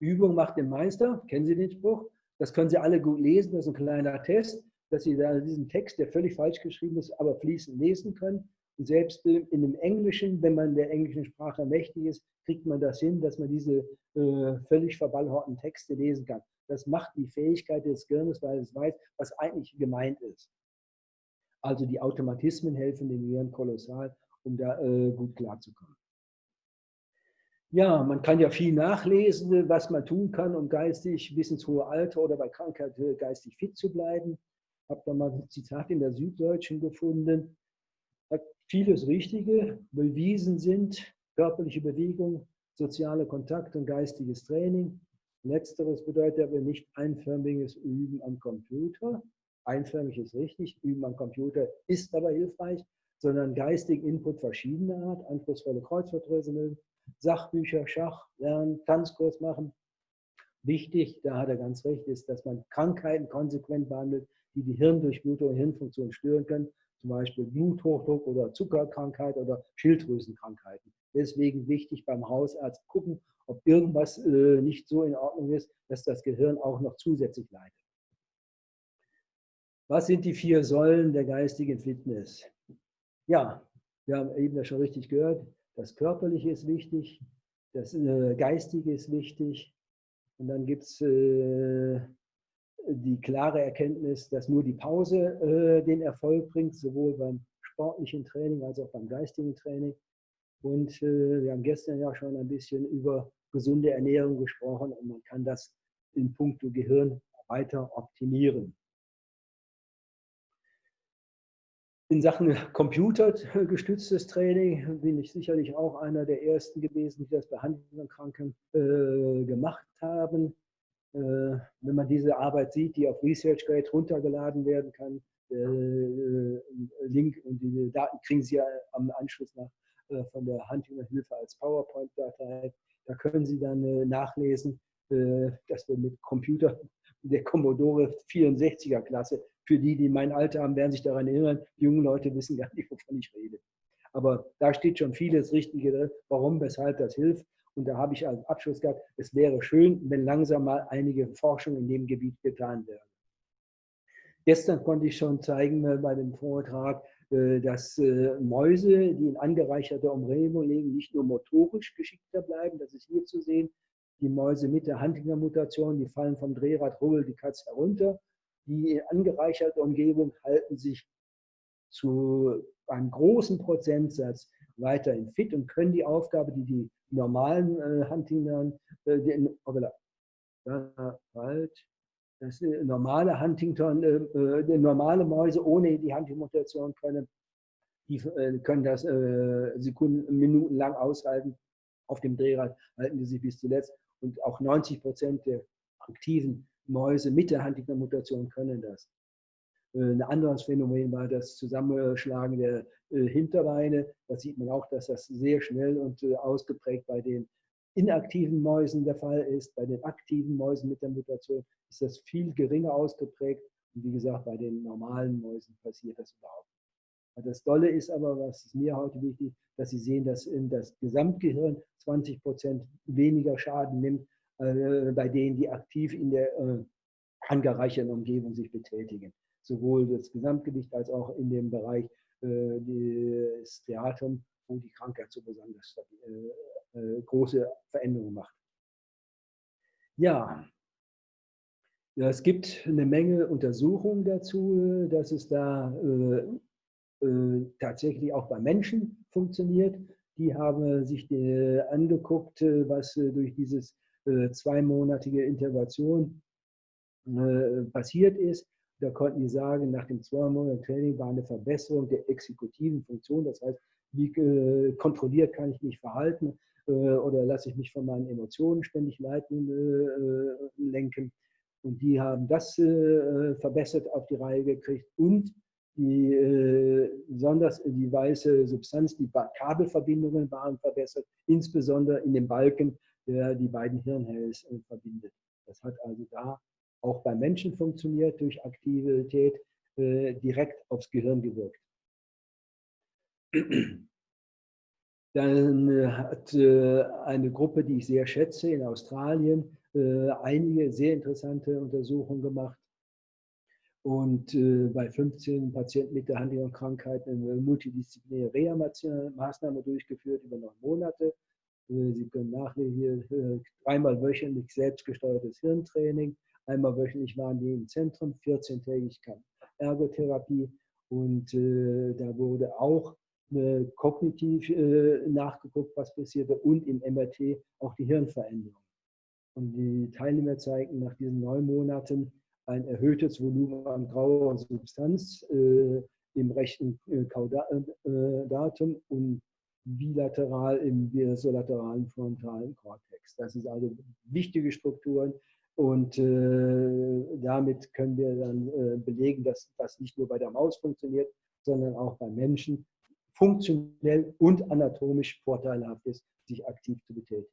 Übung macht den Meister, kennen Sie den Spruch? Das können Sie alle gut lesen, das ist ein kleiner Test, dass Sie da diesen Text, der völlig falsch geschrieben ist, aber fließend lesen können. Und selbst in dem Englischen, wenn man der englischen Sprache mächtig ist, kriegt man das hin, dass man diese äh, völlig verballhorten Texte lesen kann. Das macht die Fähigkeit des Gehirns, weil es weiß, was eigentlich gemeint ist. Also die Automatismen helfen dem Gehirn kolossal, um da äh, gut klarzukommen. Ja, man kann ja viel nachlesen, was man tun kann, um geistig bis ins hohe Alter oder bei Krankheit äh, geistig fit zu bleiben. Habe da mal ein Zitat in der Süddeutschen gefunden. Hat vieles Richtige bewiesen sind, körperliche Bewegung soziale Kontakt und geistiges Training. Letzteres bedeutet aber nicht einförmiges Üben am Computer. Einförmig ist richtig, Üben am Computer ist aber hilfreich, sondern geistigen Input verschiedener Art, anspruchsvolle Kreuzworträtsel, Sachbücher, Schach, Lernen, Tanzkurs machen. Wichtig, da hat er ganz recht, ist, dass man Krankheiten konsequent behandelt, die die Hirndurchblutung und Hirnfunktion stören können, zum Beispiel Bluthochdruck oder Zuckerkrankheit oder Schilddrüsenkrankheiten. Deswegen wichtig beim Hausarzt gucken, ob irgendwas äh, nicht so in Ordnung ist, dass das Gehirn auch noch zusätzlich leidet. Was sind die vier Säulen der geistigen Fitness? Ja, wir haben eben das schon richtig gehört. Das Körperliche ist wichtig, das äh, Geistige ist wichtig. Und dann gibt es äh, die klare Erkenntnis, dass nur die Pause äh, den Erfolg bringt, sowohl beim sportlichen Training als auch beim geistigen Training. Und äh, wir haben gestern ja schon ein bisschen über gesunde Ernährung gesprochen und man kann das in puncto Gehirn weiter optimieren. In Sachen computergestütztes Training bin ich sicherlich auch einer der ersten gewesen, die das bei Huntington-Kranken äh, gemacht haben. Äh, wenn man diese Arbeit sieht, die auf ResearchGate runtergeladen werden kann, äh, äh, Link und die Daten kriegen Sie ja am Anschluss nach äh, von der Huntington-Hilfe als PowerPoint-Datei. Da können Sie dann äh, nachlesen, dass wir mit Computer der Commodore 64er Klasse für die, die mein Alter haben, werden sich daran erinnern, die jungen Leute wissen gar nicht, wovon ich rede. Aber da steht schon vieles Richtige drin, warum, weshalb das hilft. Und da habe ich als Abschluss gehabt, es wäre schön, wenn langsam mal einige Forschung in dem Gebiet getan werden. Gestern konnte ich schon zeigen äh, bei dem Vortrag, äh, dass äh, Mäuse, die in angereicherter Umgebung legen, nicht nur motorisch geschickter bleiben, das ist hier zu sehen, die Mäuse mit der Huntington-Mutation, die fallen vom Drehrad, rubbelt die Katze herunter, die in angereicherter Umgebung halten sich zu einem großen Prozentsatz weiterhin fit und können die Aufgabe, die die normalen äh, Huntington, äh, den, halt, das normale Huntington, äh, äh normale Mäuse ohne die Huntington-Mutation können, die äh, können das äh, Sekunden, Minuten lang aushalten. Auf dem Drehrad halten die sich bis zuletzt und auch 90 Prozent der aktiven Mäuse mit der Huntington-Mutation können das. Äh, ein anderes Phänomen war das Zusammenschlagen der äh, Hinterbeine. Da sieht man auch, dass das sehr schnell und äh, ausgeprägt bei den inaktiven Mäusen der Fall ist. Bei den aktiven Mäusen mit der Mutation ist das viel geringer ausgeprägt. Und wie gesagt, bei den normalen Mäusen passiert das überhaupt nicht. Das Dolle ist aber, was ist mir heute wichtig, dass Sie sehen, dass in das Gesamtgehirn 20 Prozent weniger Schaden nimmt bei denen, die aktiv in der äh, angereicherten Umgebung sich betätigen. Sowohl das Gesamtgewicht als auch in dem Bereich äh, des Theatrum, wo die Krankheit so besonders große Veränderungen macht. Ja, es gibt eine Menge Untersuchungen dazu, dass es da tatsächlich auch bei Menschen funktioniert. Die haben sich angeguckt, was durch dieses äh, zweimonatige Intervention äh, passiert ist. Da konnten die sagen, nach dem zweimonatigen Training war eine Verbesserung der exekutiven Funktion. Das heißt, wie äh, kontrolliert kann ich mich verhalten oder lasse ich mich von meinen Emotionen ständig leiten, lenken. Und die haben das verbessert auf die Reihe gekriegt und die, besonders die weiße Substanz, die Kabelverbindungen waren verbessert, insbesondere in den Balken der die beiden Hirnhells äh, verbindet. Das hat also da auch beim Menschen funktioniert, durch Aktivität äh, direkt aufs Gehirn gewirkt. Dann äh, hat eine Gruppe, die ich sehr schätze, in Australien einige sehr interessante Untersuchungen gemacht und bei 15 Patienten mit der Huntington-Krankheit eine multidisziplinäre Reha-Maßnahme durchgeführt über neun Monate Sie können nachlesen hier äh, dreimal wöchentlich selbstgesteuertes Hirntraining. Einmal wöchentlich waren die im Zentrum, 14-tägig Ergotherapie. Und äh, da wurde auch äh, kognitiv äh, nachgeguckt, was passierte und im MRT auch die Hirnveränderung. Und die Teilnehmer zeigten nach diesen neun Monaten ein erhöhtes Volumen an grauer Substanz äh, im rechten Kaudatum und bilateral im bilateralen frontalen Kortex. Das sind also wichtige Strukturen und äh, damit können wir dann äh, belegen, dass das nicht nur bei der Maus funktioniert, sondern auch beim Menschen funktionell und anatomisch vorteilhaft ist, sich aktiv zu betätigen.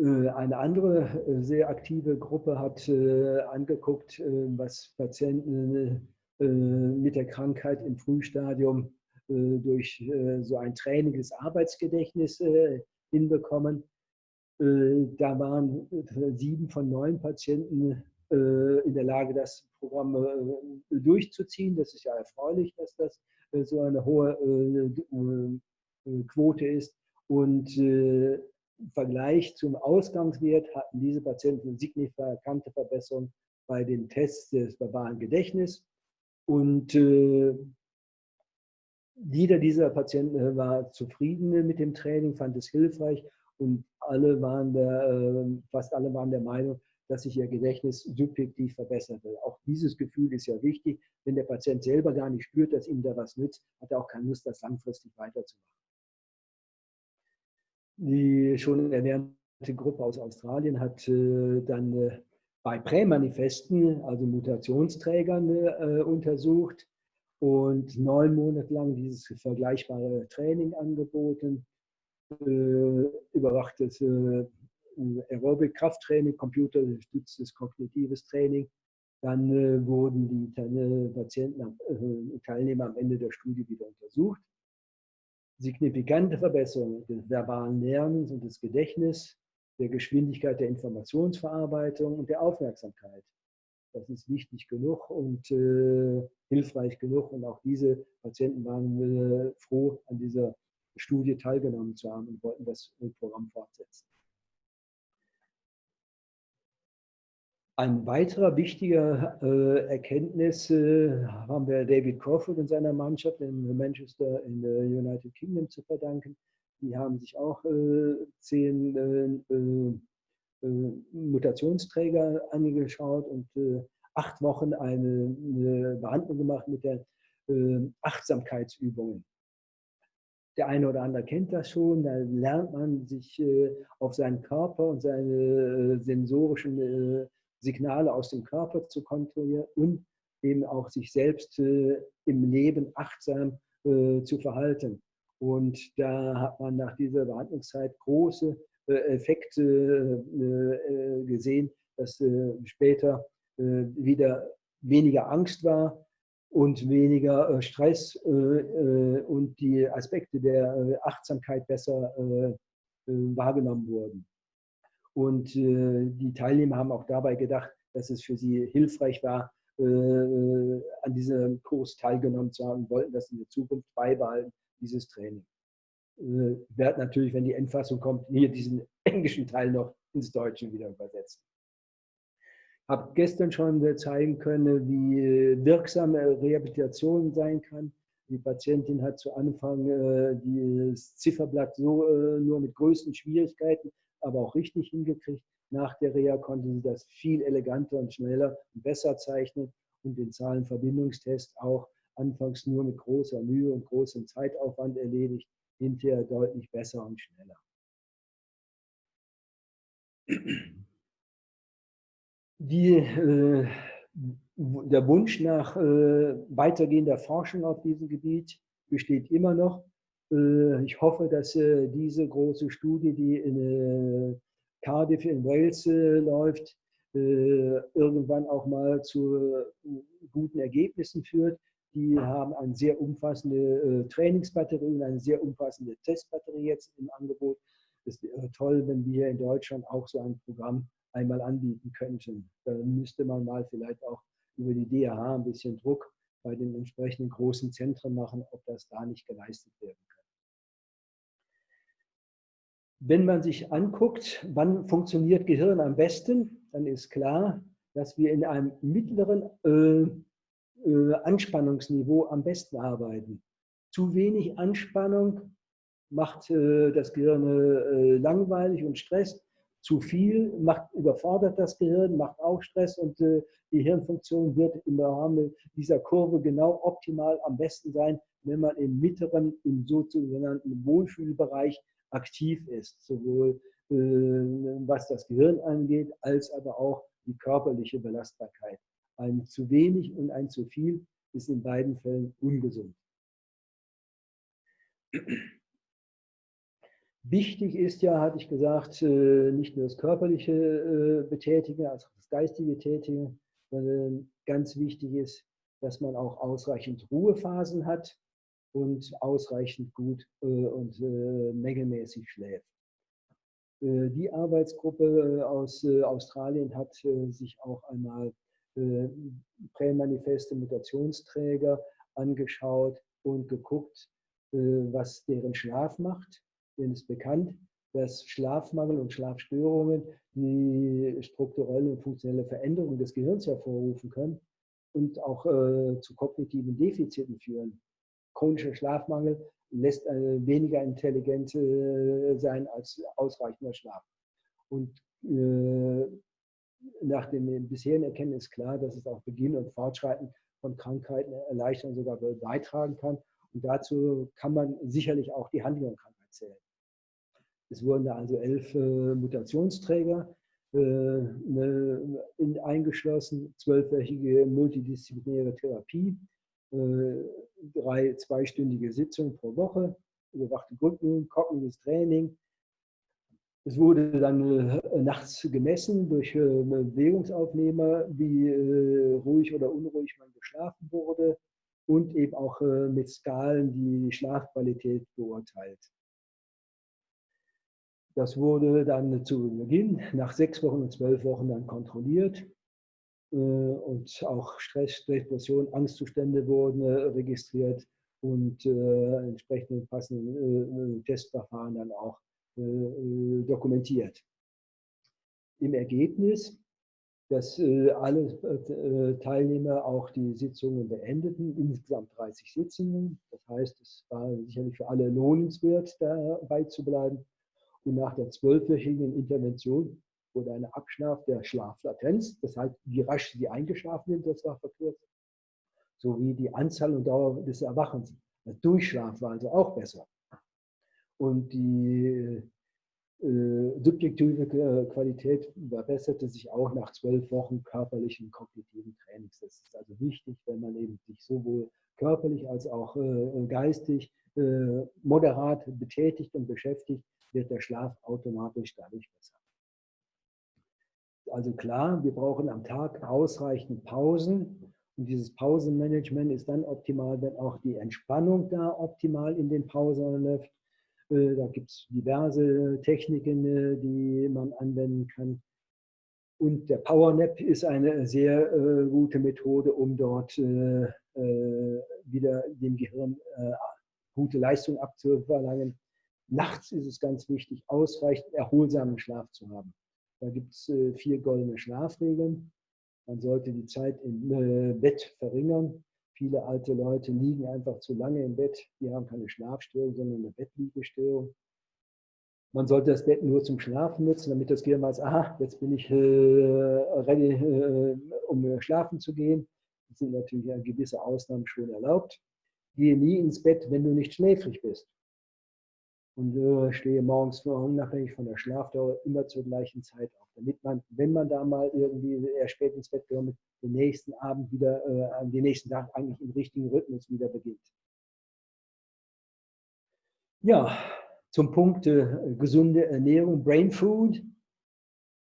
Äh, eine andere äh, sehr aktive Gruppe hat äh, angeguckt, was Patienten mit der Krankheit im Frühstadium durch so ein Training des Arbeitsgedächtnisses hinbekommen. Da waren sieben von neun Patienten in der Lage, das Programm durchzuziehen. Das ist ja erfreulich, dass das so eine hohe Quote ist. Und im Vergleich zum Ausgangswert hatten diese Patienten signifikante Verbesserung bei den Tests des verbalen Gedächtnisses. Und äh, jeder dieser Patienten äh, war zufrieden mit dem Training, fand es hilfreich und alle waren der, äh, fast alle waren der Meinung, dass sich ihr Gedächtnis subjektiv verbesserte. Auch dieses Gefühl ist ja wichtig. Wenn der Patient selber gar nicht spürt, dass ihm da was nützt, hat er auch keine Lust, das langfristig weiterzumachen die schon erwähnte Gruppe aus Australien hat äh, dann äh, bei Prämanifesten, also Mutationsträgern, äh, untersucht und neun Monate lang dieses vergleichbare Training angeboten, überwachtes Aerobic-Krafttraining, computergestütztes kognitives Training. Dann wurden die Patienten, Teilnehmer am Ende der Studie wieder untersucht signifikante Verbesserung des verbalen Lernens und des Gedächtnisses, der Geschwindigkeit der Informationsverarbeitung und der Aufmerksamkeit. Das ist wichtig genug und äh, hilfreich genug. Und auch diese Patienten waren äh, froh, an dieser Studie teilgenommen zu haben und wollten das Programm fortsetzen. Ein weiterer wichtiger äh, Erkenntnis äh, haben wir David Crawford und seiner Mannschaft in Manchester in der United Kingdom zu verdanken. Die haben sich auch äh, zehn äh, äh, Mutationsträger angeschaut und acht Wochen eine, eine, Behandlung gemacht mit der Achtsamkeitsübungen. Der eine oder andere kennt das schon, da lernt man sich auf seinen Körper und seine sensorischen Signale aus dem Körper zu kontrollieren und eben auch sich selbst im Leben achtsam zu verhalten. Und da hat man nach dieser Behandlungszeit große äh, Effekte äh, äh, gesehen, dass später wieder weniger Angst war und weniger Stress und die Aspekte der Achtsamkeit besser wahrgenommen wurden. Und die Teilnehmer haben auch dabei gedacht, dass es für sie hilfreich war, an diesem Kurs teilgenommen zu haben, wollten das in der Zukunft beibehalten, dieses Training. Äh, werde natürlich, wenn die Endfassung kommt, hier diesen englischen Teil noch ins Deutsche wieder übersetzen. Ich Habe gestern schon zeigen können, wie wirksam Rehabilitation sein kann. Die Patientin hat zu Anfang äh, das Zifferblatt so äh, nur mit größten Schwierigkeiten aber auch richtig hingekriegt. Nach der Reha konnte sie das viel eleganter und schneller und besser zeichnen und den Zahlenverbindungstest auch anfangs nur mit großer Mühe und großem Zeitaufwand erledigt, hinterher deutlich besser und schneller. Die, äh, der Wunsch nach äh, weitergehender Forschung auf diesem Gebiet besteht immer noch. Äh, ich hoffe, dass äh, diese große Studie, die in äh, Cardiff in Wales läuft, irgendwann auch mal zu guten Ergebnissen führt. Die haben eine sehr umfassende Trainingsbatterie und eine sehr umfassende Testbatterie jetzt im Angebot. Es wäre toll, wenn wir in Deutschland auch so ein Programm einmal anbieten könnten. Da müsste man mal vielleicht auch über die DAH ein bisschen Druck bei den entsprechenden großen Zentren machen, ob das da nicht geleistet werden kann. Wenn man sich anguckt, wann funktioniert Gehirn am besten, dann ist klar, dass wir in einem mittleren äh, Anspannungsniveau am besten arbeiten. Zu wenig Anspannung macht äh, das Gehirn äh, langweilig und stresst. Zu viel macht, überfordert das Gehirn, macht auch Stress und die Hirnfunktion wird im Rahmen dieser Kurve genau optimal am besten sein, wenn man im mittleren, im sogenannten Wohlfühlbereich aktiv ist, sowohl was das Gehirn angeht, als aber auch die körperliche Belastbarkeit. Ein zu wenig und ein zu viel ist in beiden Fällen ungesund. Wichtig ist ja, hatte ich gesagt, äh, nicht nur das körperliche äh, Betätigen, also das geistige Betätigen, sondern ganz wichtig ist, dass man auch ausreichend Ruhephasen hat und ausreichend gut äh, und mengemäßig schläft. Die Arbeitsgruppe aus Australien hat sich auch einmal prämanifeste Mutationsträger angeschaut und geguckt, was deren Schlaf macht denen ist bekannt, dass Schlafmangel und Schlafstörungen die strukturelle und funktionelle Veränderung des Gehirns hervorrufen können und auch äh, zu kognitiven Defiziten führen. Chronischer Schlafmangel lässt äh, weniger intelligent äh, sein als ausreichender Schlaf. Und äh, nach dem bisherigen Erkennen ist klar, dass es auch Beginn und Fortschreiten von Krankheiten erleichtern, sogar beitragen kann. Und dazu kann man sicherlich auch die Huntington-Krankheit zählen. Es wurden da also elf äh, Mutationsträger äh, ne, in, eingeschlossen, zwölfwöchige multidisziplinäre Therapie, äh, drei zweistündige Sitzungen pro Woche, überwachte Gruppen, kognitives Training. Es wurde dann äh, nachts gemessen durch äh, Bewegungsaufnehmer, wie äh, ruhig oder unruhig man geschlafen wurde und eben auch mit Skalen die Schlafqualität beurteilt. Das wurde dann zu Beginn nach sechs Wochen und zwölf Wochen dann kontrolliert. Und auch Stress, Depression, Angstzustände wurden registriert und entsprechende passende Testverfahren dann auch dokumentiert. Im Ergebnis, dass alle Teilnehmer auch die Sitzungen beendeten, insgesamt 30 Sitzungen. Das heißt, es war sicherlich für alle lohnenswert, dabei zu bleiben. Und nach der zwölfwöchigen Intervention wurde eine Abschlaf der Schlaflatenz, das heißt, wie rasch sie eingeschlafen sind, das war verkürzt, sowie die Anzahl und Dauer des Erwachens. Der Durchschlaf war also auch besser. Und die äh, subjektive äh, Qualität verbesserte sich auch nach zwölf Wochen körperlichen kognitiven Trainings. Das ist also wichtig, wenn man eben sich sowohl körperlich als auch äh, geistig moderat betätigt und beschäftigt, wird der Schlaf automatisch dadurch besser. Also klar, wir brauchen am Tag ausreichend Pausen. Und dieses Pausenmanagement ist dann optimal, wenn auch die Entspannung da optimal in den Pausen läuft. Da gibt es diverse Techniken, äh, die man anwenden kann. Und der Powernap ist eine sehr äh, gute Methode, um dort äh, äh, wieder dem Gehirn äh, gute Leistung abzuverlangen. Nachts ist es ganz wichtig, ausreichend erholsamen Schlaf zu haben. Da gibt es vier goldene Schlafregeln. Man sollte die Zeit im Bett verringern. Viele alte Leute liegen einfach zu lange im Bett. Die haben keine Schlafstörung, sondern eine Bettliegestörung. Man sollte das Bett nur zum Schlafen nutzen, damit das Gehirn weiß, aha, jetzt bin ich äh, ready, äh, um schlafen zu gehen. Das sind natürlich gewisse Ausnahmen schon erlaubt. Gehe nie ins Bett, wenn du nicht schläfrig bist und äh, stehe morgens unabhängig von der Schlafdauer immer zur gleichen Zeit auf, damit man, wenn man da mal irgendwie eher spät ins Bett kommt, den nächsten Abend wieder, äh, den nächsten Tag eigentlich im richtigen Rhythmus wieder beginnt. Ja, zum Punkt äh, gesunde Ernährung, Brain Food.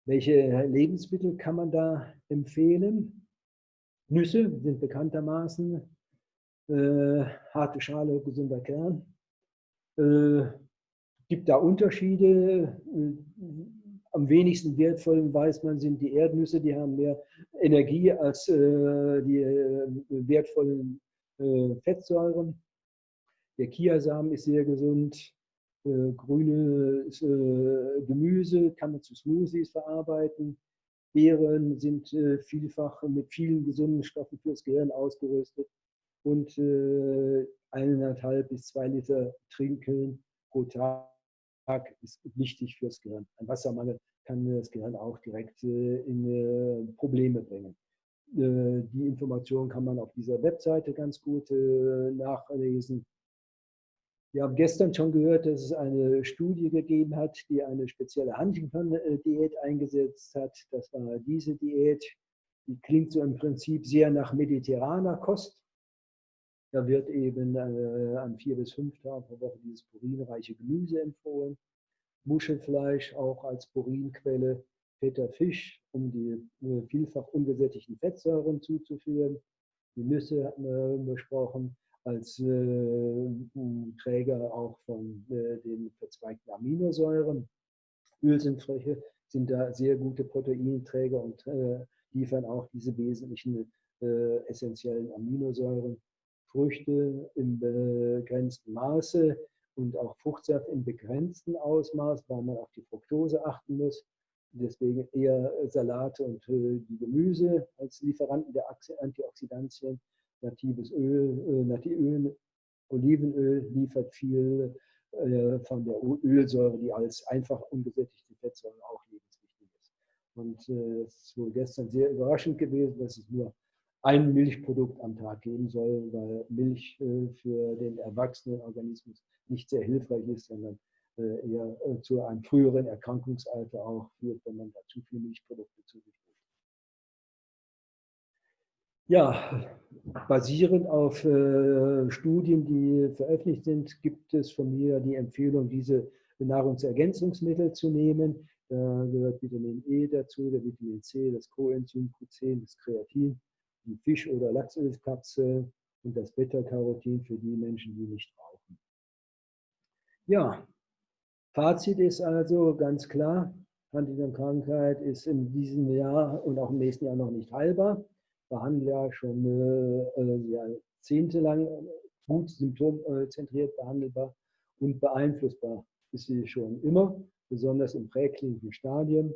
Welche Lebensmittel kann man da empfehlen? Nüsse sind bekanntermaßen äh, harte Schale, gesunder Kern. Äh, gibt da Unterschiede. Am wenigsten wertvollen weiß man sind die Erdnüsse, die haben mehr Energie als äh, die äh, wertvollen äh, Fettsäuren. Der Kiasamen ist sehr gesund. Äh, grünes äh, Gemüse kann man zu Smoothies verarbeiten. Beeren sind äh, vielfach mit vielen gesunden Stoffen fürs Gehirn ausgerüstet. Und eineinhalb bis zwei Liter trinken pro Tag ist wichtig fürs Gehirn. Ein Wassermangel kann das Gehirn auch direkt in Probleme bringen. Die Information kann man auf dieser Webseite ganz gut nachlesen. Wir haben gestern schon gehört, dass es eine Studie gegeben hat, die eine spezielle Huntington-Diät eingesetzt hat. Das war diese Diät. Die klingt so im Prinzip sehr nach mediterraner Kost. Da wird eben äh, an vier bis fünf Tagen pro Woche dieses purinreiche Gemüse empfohlen. Muschelfleisch auch als Purinquelle, fetter Fisch, um die äh, vielfach ungesättigten Fettsäuren zuzuführen. Die Nüsse hatten wir besprochen als äh, Träger auch von äh, den verzweigten Aminosäuren. Ölsindfläche sind da sehr gute Proteinträger und äh, liefern auch diese wesentlichen äh, essentiellen Aminosäuren. Früchte im begrenzten Maße und auch Fruchtsaft im begrenzten Ausmaß, weil man auf die Fructose achten muss. Deswegen eher Salate und äh, die Gemüse als Lieferanten der Antioxidantien natives Öl, äh, Nativöl, Olivenöl liefert viel äh, von der Ölsäure, die als einfach ungesättigte Fettsäure auch lebenswichtig ist. Und es ist wohl gestern sehr überraschend gewesen, dass es nur ein Milchprodukt am Tag geben soll, weil Milch äh, für den erwachsenen Organismus nicht sehr hilfreich ist, sondern äh, eher äh, zu einem früheren Erkrankungsalter auch führt, wenn man da zu viele Milchprodukte zu sich ja, basierend auf Studien, die veröffentlicht sind, gibt es von mir die Empfehlung, diese Nahrungsergänzungsmittel zu nehmen. Da gehört Vitamin E dazu, der Vitamin C, das Coenzym Q10, das Kreatin, die Fisch- oder Lachsölkapsel und das Beta-Carotin für die Menschen, die nicht rauchen. Ja, Fazit ist also ganz klar, Huntington-Krankheit ist in diesem Jahr und auch im nächsten Jahr noch nicht heilbar behandle ja schon äh, jahrzehntelang gut symptomzentriert behandelbar und beeinflussbar ist sie schon immer, besonders im präklinischen Stadium.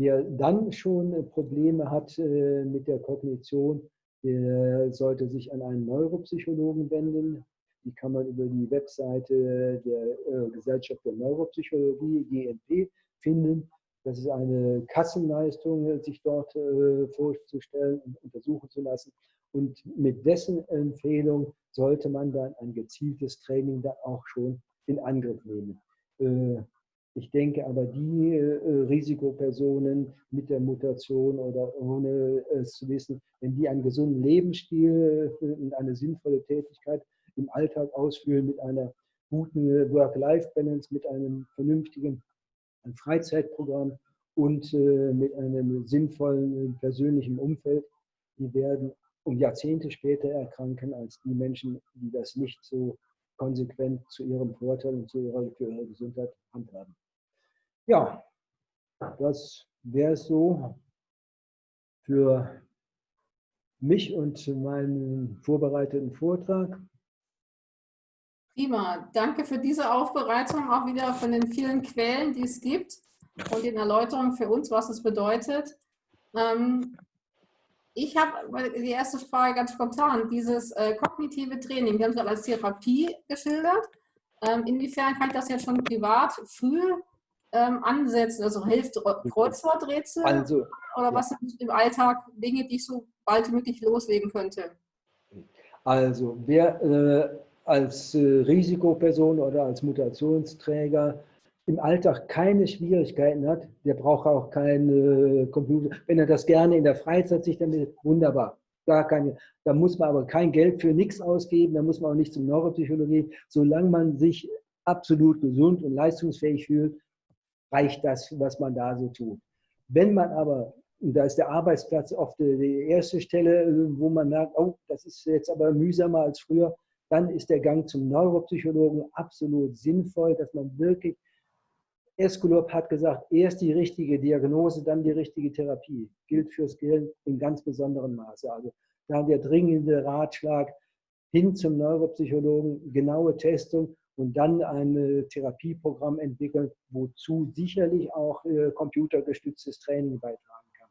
Wer dann schon Probleme hat äh, mit der Kognition, der sollte sich an einen Neuropsychologen wenden. Die kann man über die Webseite der äh, Gesellschaft für Neuropsychologie, GNP, finden. Das ist eine Kassenleistung, sich dort äh, vorzustellen und untersuchen zu lassen. Und mit dessen Empfehlung sollte man dann ein gezieltes Training dann auch schon in Angriff nehmen. Äh, ich denke aber, die äh, Risikopersonen mit der Mutation oder ohne es zu wissen, wenn die einen gesunden Lebensstil und eine sinnvolle Tätigkeit im Alltag ausführen, mit einer guten Work-Life-Balance, mit einem vernünftigen Freizeitprogramm und äh, mit einem sinnvollen persönlichen Umfeld, die werden um Jahrzehnte später erkranken als die Menschen, die das nicht so konsequent zu ihrem Vorteil und zu ihrer, Gesundheit handhaben. Ja, das wäre es so für mich und meinen vorbereiteten Vortrag. Prima, danke für diese Aufbereitung, auch wieder von den vielen Quellen, die es gibt und den Erläuterungen für uns, was es bedeutet. Ähm, ich habe die erste Frage ganz spontan, dieses äh, kognitive Training, wir haben es als Therapie geschildert. Ähm, inwiefern kann ich das jetzt schon privat früh ähm, ansetzen? Also hilft Kreuzworträtsel also, oder was sind im Alltag Dinge, die ich so bald wie möglich loslegen könnte? Also wer äh, als äh, Risikoperson oder als Mutationsträger im Alltag keine Schwierigkeiten hat, der braucht auch keinen äh, Computer. Wenn er das gerne in der Freizeit sich damit, wunderbar. Gar keine, da muss man aber kein Geld für nichts ausgeben, da muss man auch nicht zum Neuropsychologie. Solange man sich absolut gesund und leistungsfähig fühlt, reicht das, was man da so tut. Wenn man aber, und da ist der Arbeitsplatz oft die erste Stelle, wo man merkt, oh, das ist jetzt aber mühsamer als früher, dann ist der Gang zum Neuropsychologen absolut sinnvoll, dass man wirklich, Eskulop hat gesagt, erst die richtige Diagnose, dann die richtige Therapie. Gilt fürs Gehirn in ganz besonderem Maße. Also da der dringende Ratschlag hin zum Neuropsychologen, genaue Testung und dann ein Therapieprogramm entwickeln, wozu sicherlich auch äh, computergestütztes Training beitragen kann.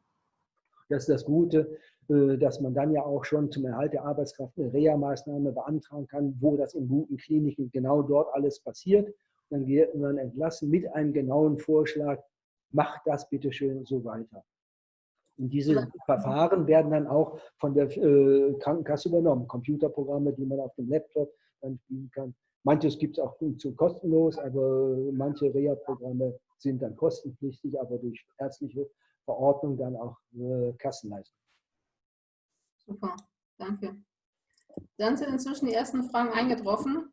Das ist das Gute. Äh, dass man dann ja auch schon zum Erhalt der Arbeitskraft eine Reha-Maßnahme beantragen kann, wo das in guten Kliniken genau dort alles passiert. Dann wird man entlassen mit einem genauen Vorschlag, mach das bitte schön so weiter. Und diese ja. Verfahren werden dann auch von der äh, Krankenkasse übernommen. Computerprogramme, die man auf dem Laptop dann spielen kann. Manches gibt es auch zu kostenlos, aber manche Reha-Programme sind dann kostenpflichtig, aber durch ärztliche Verordnung dann auch äh, Kassenleistung. Super, danke. Dann sind inzwischen die ersten Fragen eingetroffen.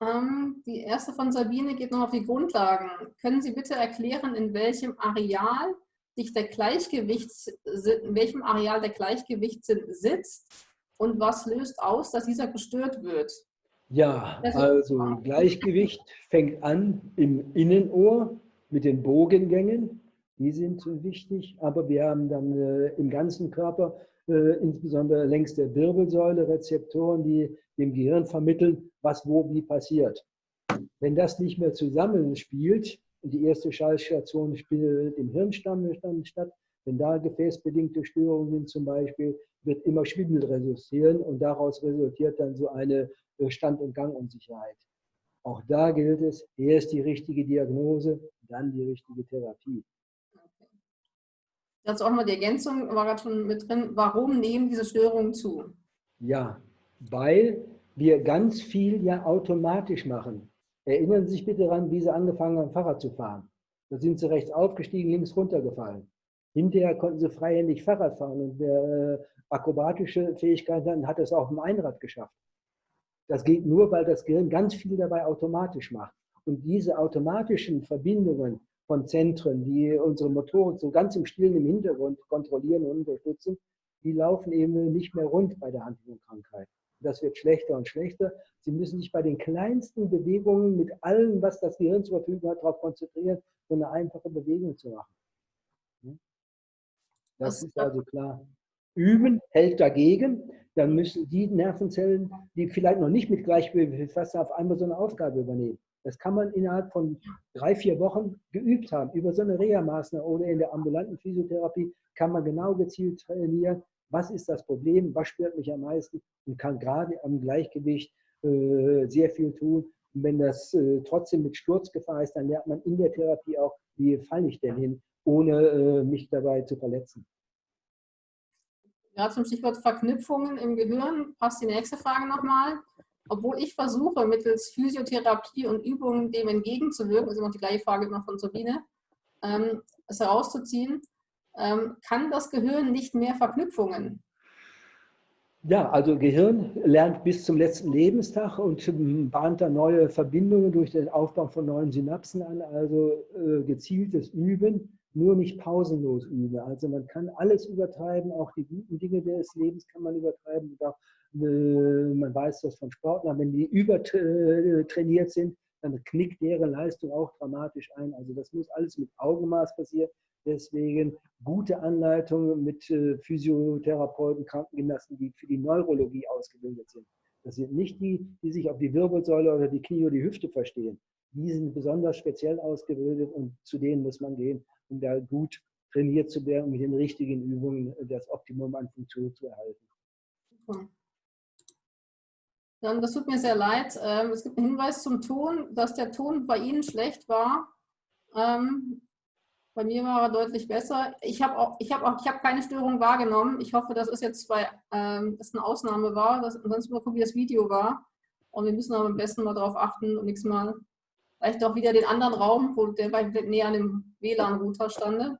Ähm, die erste von Sabine geht noch auf die Grundlagen. Können Sie bitte erklären, in welchem Areal sich der Gleichgewichts, in welchem Areal der Gleichgewichtssinn sitzt und was löst aus, dass dieser gestört wird? Ja, also Gleichgewicht fängt an im Innenohr mit den Bogengängen. Die sind wichtig, aber wir haben dann äh, im ganzen Körper, äh, insbesondere längs der Wirbelsäule, Rezeptoren, die dem Gehirn vermitteln, was wo wie passiert. Wenn das nicht mehr zusammenspielt, die erste Schallstation spielt im Hirnstamm statt, wenn da gefäßbedingte Störungen sind zum Beispiel, wird immer Schwindel resultieren und daraus resultiert dann so eine Stand- und Gangunsicherheit. Auch da gilt es, erst die richtige Diagnose, dann die richtige Therapie. Dazu auch mal die Ergänzung, war gerade schon mit drin, warum nehmen diese Störungen zu? Ja, weil wir ganz viel ja automatisch machen. Erinnern Sie sich bitte daran, wie Sie angefangen haben, Fahrrad zu fahren. Da sind Sie rechts aufgestiegen, links runtergefallen. Hinterher konnten Sie freihändig Fahrrad fahren und wer äh, akrobatische Fähigkeiten hat, hat es auch im Einrad geschafft. Das geht nur, weil das Gehirn ganz viel dabei automatisch macht. Und diese automatischen Verbindungen von Zentren, die unsere Motoren so ganz im Stillen im Hintergrund kontrollieren und unterstützen, die laufen eben nicht mehr rund bei der Huntington-Krankheit. Das wird schlechter und schlechter. Sie müssen sich bei den kleinsten Bewegungen mit allem, was das Gehirn zur Verfügung hat, darauf konzentrieren, so eine einfache Bewegung zu machen. Das ist also klar. Üben hält dagegen. Dann müssen die Nervenzellen, die vielleicht noch nicht mit Gleichgewicht befasst sind, auf einmal so eine Aufgabe übernehmen. Das kann man innerhalb von drei, vier Wochen geübt haben. Über so eine Reha-Maßnahme oder in der ambulanten Physiotherapie kann man genau gezielt trainieren, was ist das Problem, was stört mich am meisten und kann gerade am Gleichgewicht äh, sehr viel tun. Und wenn das äh, trotzdem mit Sturzgefahr ist, dann lernt man in der Therapie auch, wie falle ich denn hin, ohne äh, mich dabei zu verletzen. Ja, zum Stichwort Verknüpfungen im Gehirn passt die nächste Frage nochmal obwohl ich versuche, mittels Physiotherapie und Übungen dem entgegenzuwirken, ist immer die gleiche Frage immer von Sabine, ähm, es herauszuziehen, ähm, kann das Gehirn nicht mehr Verknüpfungen? Ja, also Gehirn lernt bis zum letzten Lebenstag und bahnt da neue Verbindungen durch den Aufbau von neuen Synapsen an, also äh, gezieltes Üben, nur nicht pausenlos üben. Also man kann alles übertreiben, auch die guten Dinge des Lebens kann man übertreiben. Auch äh, man weiß das von Sportlern, wenn die übertrainiert sind, dann knickt deren Leistung auch dramatisch ein. Also das muss alles mit Augenmaß passieren. Deswegen gute Anleitungen mit äh, Physiotherapeuten, Krankengymnasten, die für die Neurologie ausgebildet sind. Das sind nicht die, die sich auf die Wirbelsäule oder die Knie oder die Hüfte verstehen. Die sind besonders speziell ausgebildet und zu denen muss man gehen, um da gut trainiert zu werden, mit den richtigen Übungen das Optimum an Funktion zu erhalten. Super. Dann, das tut mir sehr leid. Ähm, es gibt einen Hinweis zum Ton, dass der Ton bei Ihnen schlecht war. Ähm, bei mir war er deutlich besser. Ich habe auch, ich auch, ich habe keine Störung wahrgenommen. Ich hoffe, dass es jetzt bei, ähm, das eine Ausnahme war. Dass, ansonsten mal gucken, wie das Video war. Und wir müssen aber am besten mal darauf achten und nächstes Mal vielleicht auch wieder den anderen Raum, wo der näher an dem WLAN-Router stande.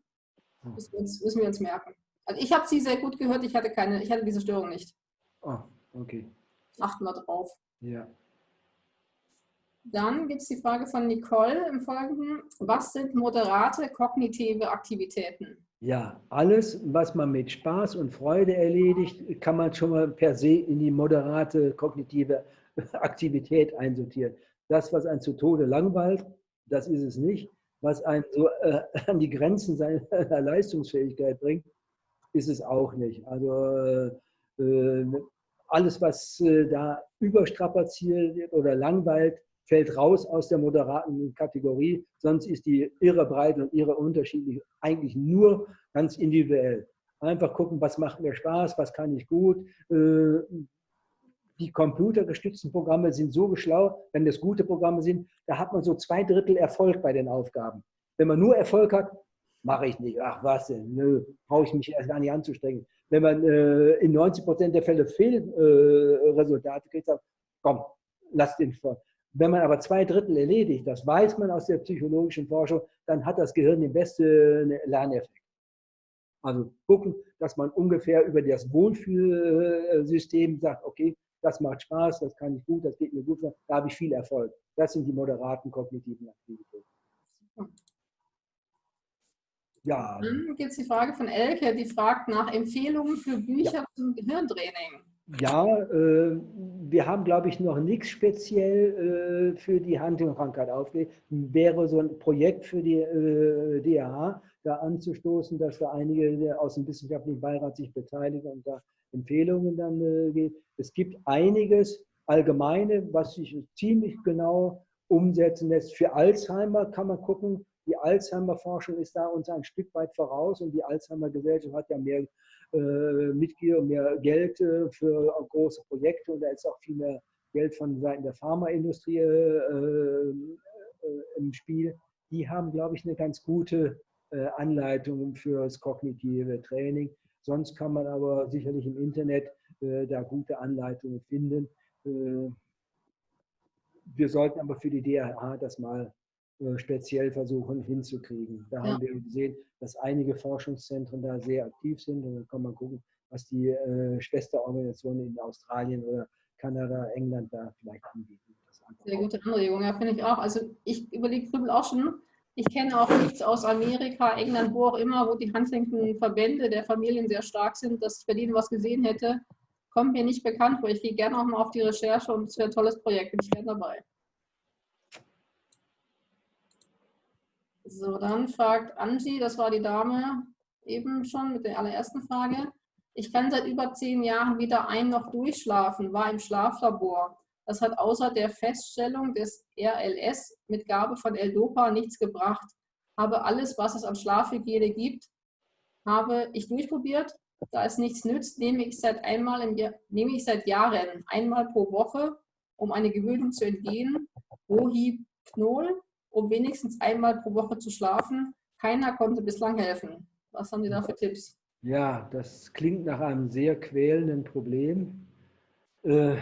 Das müssen wir uns merken. Also ich habe Sie sehr gut gehört. Ich hatte keine, ich hatte diese Störung nicht. Ah, okay achten wir drauf. Ja. Dann gibt es die Frage von Nicole im Folgenden. Was sind moderate kognitive Aktivitäten? Ja, alles, was man mit Spaß und Freude erledigt, kann man schon mal per se in die moderate kognitive Aktivität einsortieren. Das, was einen zu Tode langweilt, das ist es nicht. Was einen so äh, an die Grenzen seiner Leistungsfähigkeit bringt, ist es auch nicht. Also äh, alles, was äh, da überstrapaziert oder langweilt, fällt raus aus der moderaten Kategorie. Sonst ist die irre breit und irre unterschiedlich, eigentlich nur ganz individuell. Einfach gucken, was macht mir Spaß, was kann ich gut. Die computergestützten Programme sind so geschlau, wenn das gute Programme sind, da hat man so zwei Drittel Erfolg bei den Aufgaben. Wenn man nur Erfolg hat, mache ich nicht. Ach was nö, brauche ich mich erst gar nicht anzustrengen. Wenn man äh, in 90 Prozent der Fälle Fehlresultate äh, kriegt, sagt, komm, lass den vor. Wenn man aber zwei Drittel erledigt, das weiß man aus der psychologischen Forschung, dann hat das Gehirn den besten Lerneffekt. Also gucken, dass man ungefähr über das Wohlfühlsystem sagt, okay, das macht Spaß, das kann ich gut, das geht mir gut, da habe ich viel Erfolg. Das sind die moderaten kognitiven Aktivitäten. Ja. Dann gibt es die Frage von Elke, die fragt nach Empfehlungen für Bücher ja. zum Gehirntraining. Ja, äh, wir haben, glaube ich, noch nichts speziell äh, für die Huntington-Krankheit aufgelegt. Wäre so ein Projekt für die äh, DRH, da anzustoßen, dass da einige aus dem wissenschaftlichen Beirat sich beteiligen und da Empfehlungen dann äh, geben. Es gibt einiges Allgemeine, was sich ziemlich genau umsetzen lässt. Für Alzheimer kann man gucken, die Alzheimer-Forschung ist da uns ein Stück weit voraus und die Alzheimer-Gesellschaft hat ja mehr äh, Mitglieder und mehr Geld äh, für große Projekte und da ist auch viel mehr Geld von Seiten der Pharmaindustrie äh, äh im Spiel. Die haben, glaube ich, eine ganz gute äh, Anleitung für das kognitive Training. Sonst kann man aber sicherlich im Internet äh, da gute Anleitungen finden. wir sollten aber für die DRH das mal äh, speziell versuchen hinzukriegen. Da ja. haben wir gesehen, dass einige Forschungszentren da sehr aktiv sind und dann kann man gucken, was die äh, Schwesterorganisationen in Australien oder Kanada, England da vielleicht anbieten. Sehr gute Anregung, ja, finde ich auch. Also ich überlege Grübel auch schon, ich kenne auch nichts aus Amerika, England, wo auch immer, wo die Huntington-Verbände der Familien sehr stark sind, dass ich bei denen was gesehen hätte, kommt mir nicht bekannt vor. Ich gehe gerne auch mal auf die Recherche und es wäre ein tolles Projekt, bin ich gerne dabei. So, dann fragt Angie, das war die Dame eben schon mit der allerersten Frage. Ich kann seit über zehn Jahren wieder ein noch durchschlafen, war im Schlaflabor. Das hat außer der Feststellung des RLS mit Gabe von L-Dopa nichts gebracht. Habe alles, was es an Schlafhygiene gibt, habe ich durchprobiert. Da es nichts nützt, nehme ich seit einmal im Jahr, nehme ich seit Jahren einmal pro Woche, um eine Gewöhnung zu entgehen, Rohypnol um wenigstens einmal pro Woche zu schlafen. Keiner konnte bislang helfen. Was haben Sie da für Tipps? Ja, das klingt nach einem sehr quälenden Problem. Äh,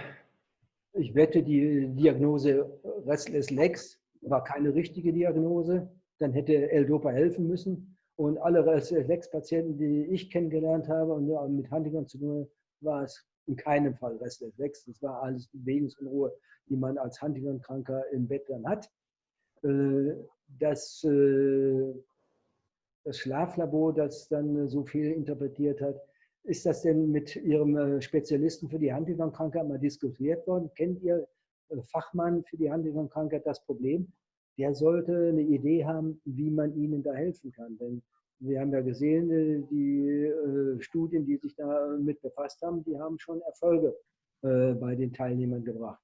ich wette, die Diagnose Restless Legs war keine richtige Diagnose. Dann hätte L-Dopa helfen müssen. Und alle Restless Legs-Patienten, die ich kennengelernt habe und mit Huntington zu tun war es in keinem Fall Restless Legs. Das war alles Bewegungsunruhe, die man als Huntington-Kranker im Bett dann hat. Äh, dass äh, das Schlaflabor, das dann so viel interpretiert hat, ist das denn mit Ihrem äh, Spezialisten für die Huntington-Krankheit mal diskutiert worden? Kennt Ihr Fachmann für die Huntington-Krankheit das Problem? Der sollte eine Idee haben, wie man Ihnen da helfen kann. Denn wir haben ja gesehen, die Studien, die sich damit befasst haben, die haben schon Erfolge bei den Teilnehmern gebracht.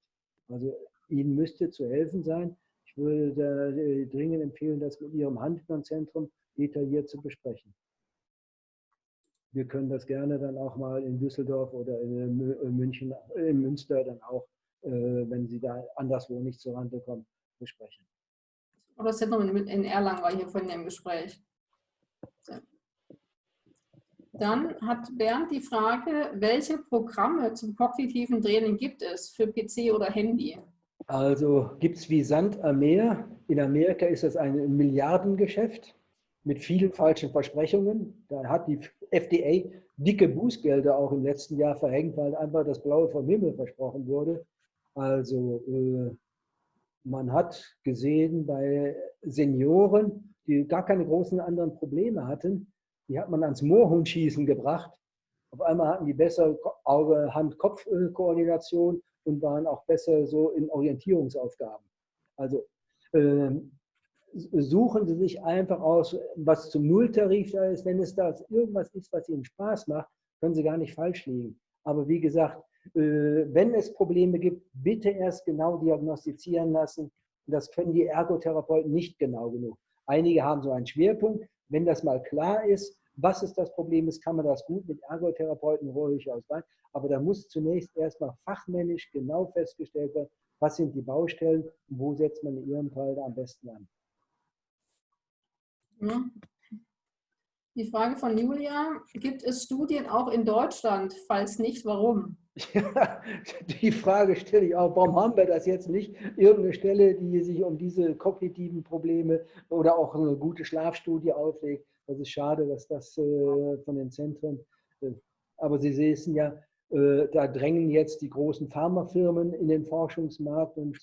Also Ihnen müsste zu helfen sein, ich würde äh, dringend empfehlen, das mit Ihrem Handlungszentrum detailliert zu besprechen. Wir können das gerne dann auch mal in Düsseldorf oder in München, in Münster dann auch, äh, wenn Sie da anderswo nicht zur Rande kommen, besprechen. Das Zentrum in Erlangen war hier von dem Gespräch. Dann hat Bernd die Frage, welche Programme zum kognitiven Training gibt es für PC oder Handy? Also gibt es wie Sand am Meer. In Amerika ist das ein Milliardengeschäft mit vielen falschen Versprechungen. Da hat die FDA dicke Bußgelder auch im letzten Jahr verhängt, weil einfach das Blaue vom Himmel versprochen wurde. Also äh, man hat gesehen bei Senioren, die gar keine großen anderen Probleme hatten, die hat man ans Moorhundschießen gebracht. Auf einmal hatten die bessere Auge-Hand-Kopf-Koordination und waren auch besser so in Orientierungsaufgaben. Also äh, suchen Sie sich einfach aus, was zum Nulltarif da ist. Wenn es da irgendwas ist, was Ihnen Spaß macht, können Sie gar nicht falsch liegen. Aber wie gesagt, äh, wenn es Probleme gibt, bitte erst genau diagnostizieren lassen. Das können die Ergotherapeuten nicht genau genug. Einige haben so einen Schwerpunkt. Wenn das mal klar ist, was ist das Problem ist, kann man das gut mit Ergotherapeuten ruhig ausweiten. Aber da muss zunächst erstmal fachmännisch genau festgestellt werden, was sind die Baustellen und wo setzt man in Ihrem Fall da am besten an. Die Frage von Julia, gibt es Studien auch in Deutschland? Falls nicht, warum? Ja, die Frage stelle ich auch, warum haben wir das jetzt nicht? Irgendeine Stelle, die sich um diese kognitiven Probleme oder auch eine gute Schlafstudie auflegt. Das ist schade, dass das äh, von den Zentren, äh, aber Sie sehen ja, äh, da drängen jetzt die großen Pharmafirmen in den Forschungsmarkt und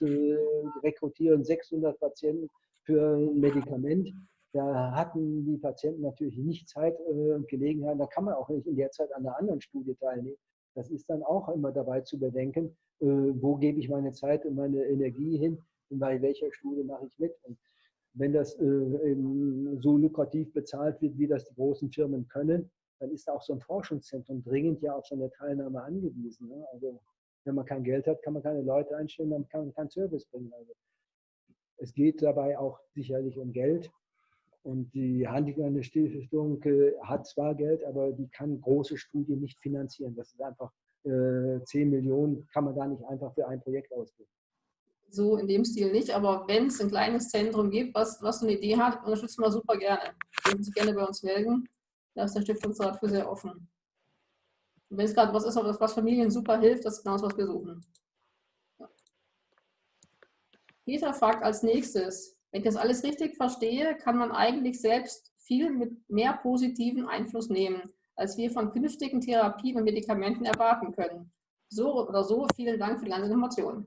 rekrutieren 600 Patienten für ein Medikament. Da hatten die Patienten natürlich nicht Zeit und Gelegenheit. Da kann man auch nicht in der Zeit an einer anderen Studie teilnehmen. Das ist dann auch immer dabei zu bedenken, wo gebe ich meine Zeit und meine Energie hin und bei welcher Studie mache ich mit. Und wenn das so lukrativ bezahlt wird, wie das die großen Firmen können, dann ist auch so ein Forschungszentrum dringend ja auf so eine Teilnahme angewiesen. Ne? Also wenn man kein Geld hat, kann man keine Leute einstellen, dann kann man keinen Service bringen. Also es geht dabei auch sicherlich um Geld. Und die Huntington Stiftung hat zwar Geld, aber die kann große Studien nicht finanzieren. Das ist einfach äh, 10 Millionen, kann man da nicht einfach für ein Projekt ausgeben. So in dem Stil nicht, aber wenn es ein kleines Zentrum gibt, was, was eine Idee hat, unterstützen wir super gerne. Dürfen Sie gerne bei uns melden. Da ist der Stiftungsrat für sehr offen. Und wenn es gerade was ist, was Familien super hilft, das ist genau das, was wir suchen. Peter fragt als nächstes, wenn ich das alles richtig verstehe, kann man eigentlich selbst viel mit mehr positiven Einfluss nehmen, als wir von künftigen Therapien und Medikamenten erwarten können. So oder so, vielen Dank für die ganze Information.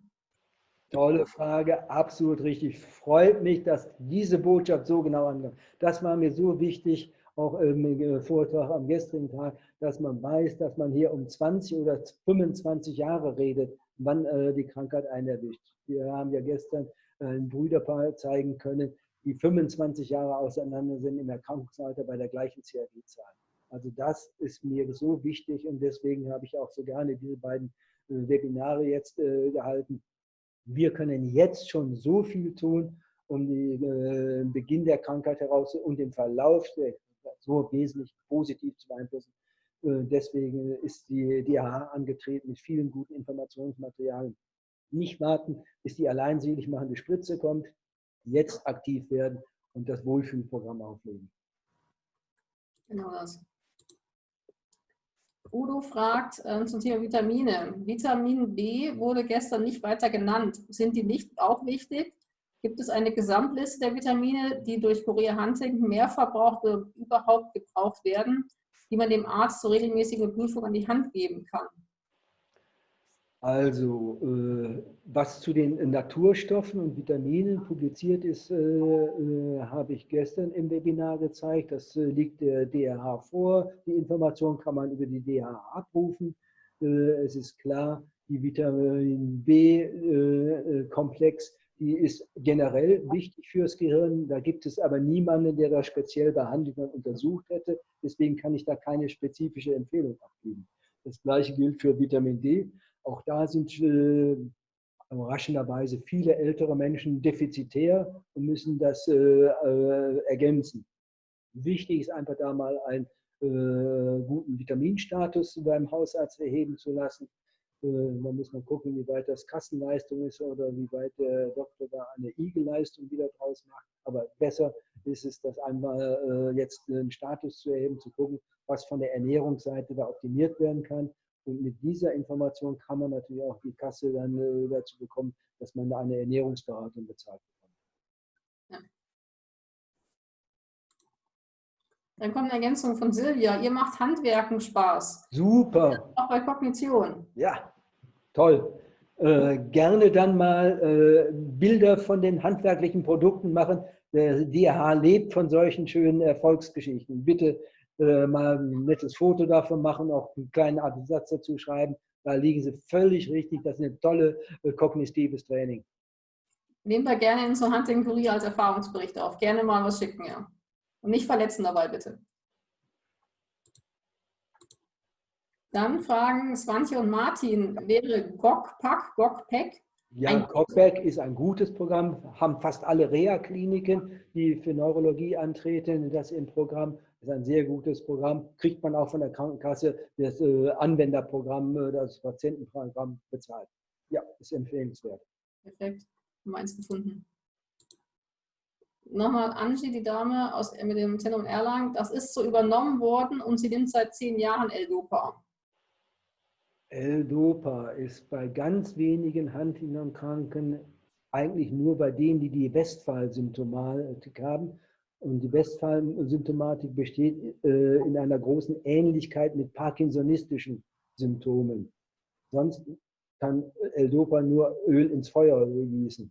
Tolle Frage, absolut richtig. Freut mich, dass diese Botschaft so genau ankommt. Das war mir so wichtig, auch im Vortrag am gestrigen Tag, dass man weiß, dass man hier um 20 oder 25 Jahre redet, wann äh, die Krankheit einen erwischt. Wir haben ja gestern äh, ein Brüderpaar zeigen können, die 25 Jahre auseinander sind im Erkrankungsalter bei der gleichen CRG-Zahl. Also das ist mir so wichtig und deswegen habe ich auch so gerne diese beiden äh, Webinare jetzt gehalten. Wir können jetzt schon so viel tun, um den Beginn der Krankheit heraus und den Verlauf der so wesentlich positiv zu beeinflussen. Äh, deswegen ist die DH angetreten mit vielen guten Informationsmaterialien. Nicht warten, bis die alleinselig machende Spritze kommt, jetzt aktiv werden und das Wohlfühlprogramm auflegen. Genau das. Udo fragt äh, zum Thema Vitamine. Vitamin B wurde gestern nicht weiter genannt. Sind die nicht auch wichtig? Gibt es eine Gesamtliste der Vitamine, die durch Korea Huntington mehr verbraucht oder überhaupt gebraucht werden, die man dem Arzt zur regelmäßigen Prüfung an die Hand geben kann? Also, äh, was zu den Naturstoffen und Vitaminen publiziert ist, äh, äh, habe ich gestern im Webinar gezeigt. Das äh, liegt der DRH vor. Die Information kann man über die DRH abrufen. Äh, es ist klar, die Vitamin B-Komplex äh, die ist generell wichtig fürs Gehirn. Da gibt es aber niemanden, der das speziell behandelt und untersucht hätte. Deswegen kann ich da keine spezifische Empfehlung abgeben. Das gleiche gilt für Vitamin D. Auch da sind äh, überraschenderweise viele ältere Menschen defizitär und müssen das äh, äh, ergänzen. Wichtig ist einfach da mal einen äh, guten Vitaminstatus beim Hausarzt erheben zu lassen. Äh, da muss man gucken, wie weit das Kassenleistung ist oder wie weit der Doktor da eine IG-Leistung wieder draus macht. Aber besser ist es, das einmal äh, jetzt einen Status zu erheben, zu gucken, was von der Ernährungsseite da optimiert werden kann. Und mit dieser Information kann man natürlich auch die Kasse dann äh, dazu bekommen, dass man eine Ernährungsberatung bezahlt bekommt. Ja. Dann kommt eine Ergänzung von Silvia. Ihr macht Handwerken Spaß. Super. Auch bei Kognition. Ja, toll. Äh, gerne dann mal äh, Bilder von den handwerklichen Produkten machen. Der DH lebt von solchen schönen Erfolgsgeschichten. Bitte äh, mal ein nettes Foto davon machen, auch einen kleinen Satz dazu schreiben. Da liegen Sie völlig richtig. Das ist ein tolles äh, kognitives Training. Nehmen wir gerne in so Hunting Kurier als Erfahrungsbericht auf. Gerne mal was schicken, ja. Und nicht verletzen dabei, bitte. Dann fragen Swantje und Martin, wäre GOG-PAC, GOG-PEC? Ja, GOG-PEC ist ein gutes Programm, haben fast alle Reha-Kliniken, die für Neurologie antreten, das im Programm. Das ist ein sehr gutes Programm, kriegt man auch von der Krankenkasse das äh, Anwenderprogramm, äh, das Patientenprogramm bezahlt. Ja, ist empfehlenswert. Perfekt, haben wir eins gefunden. nochmal Angie, die Dame aus, mit dem Zentrum Erlangen, das ist so übernommen worden und sie nimmt seit zehn Jahren L-Dopa. L-Dopa ist bei ganz wenigen Huntington-Kranken eigentlich nur bei denen, die die Westphal-Symptomatik haben. Und die Westphal-Symptomatik besteht äh, in einer großen Ähnlichkeit mit parkinsonistischen Symptomen. Sonst kann L-Dopa nur Öl ins Feuer gießen.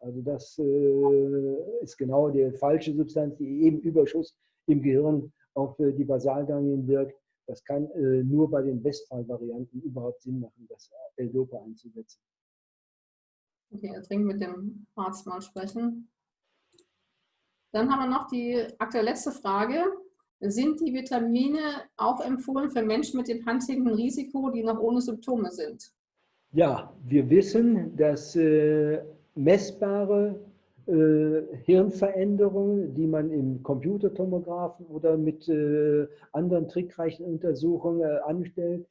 Also das äh, ist genau die falsche Substanz, die eben Überschuss im Gehirn auf äh, die Basalganglien wirkt. Das kann äh, nur bei den Westphal-Varianten überhaupt Sinn machen, das L-Dopa einzusetzen. Okay, dringend mit dem Arzt mal sprechen. Dann haben wir noch die aktuelle letzte Frage. Sind die Vitamine auch empfohlen für Menschen mit dem Huntington-Risiko, die noch ohne Symptome sind? Ja, wir wissen, dass äh, messbare äh, Hirnveränderungen, die man im Computertomographen oder mit äh, anderen trickreichen Untersuchungen äh, anstellt,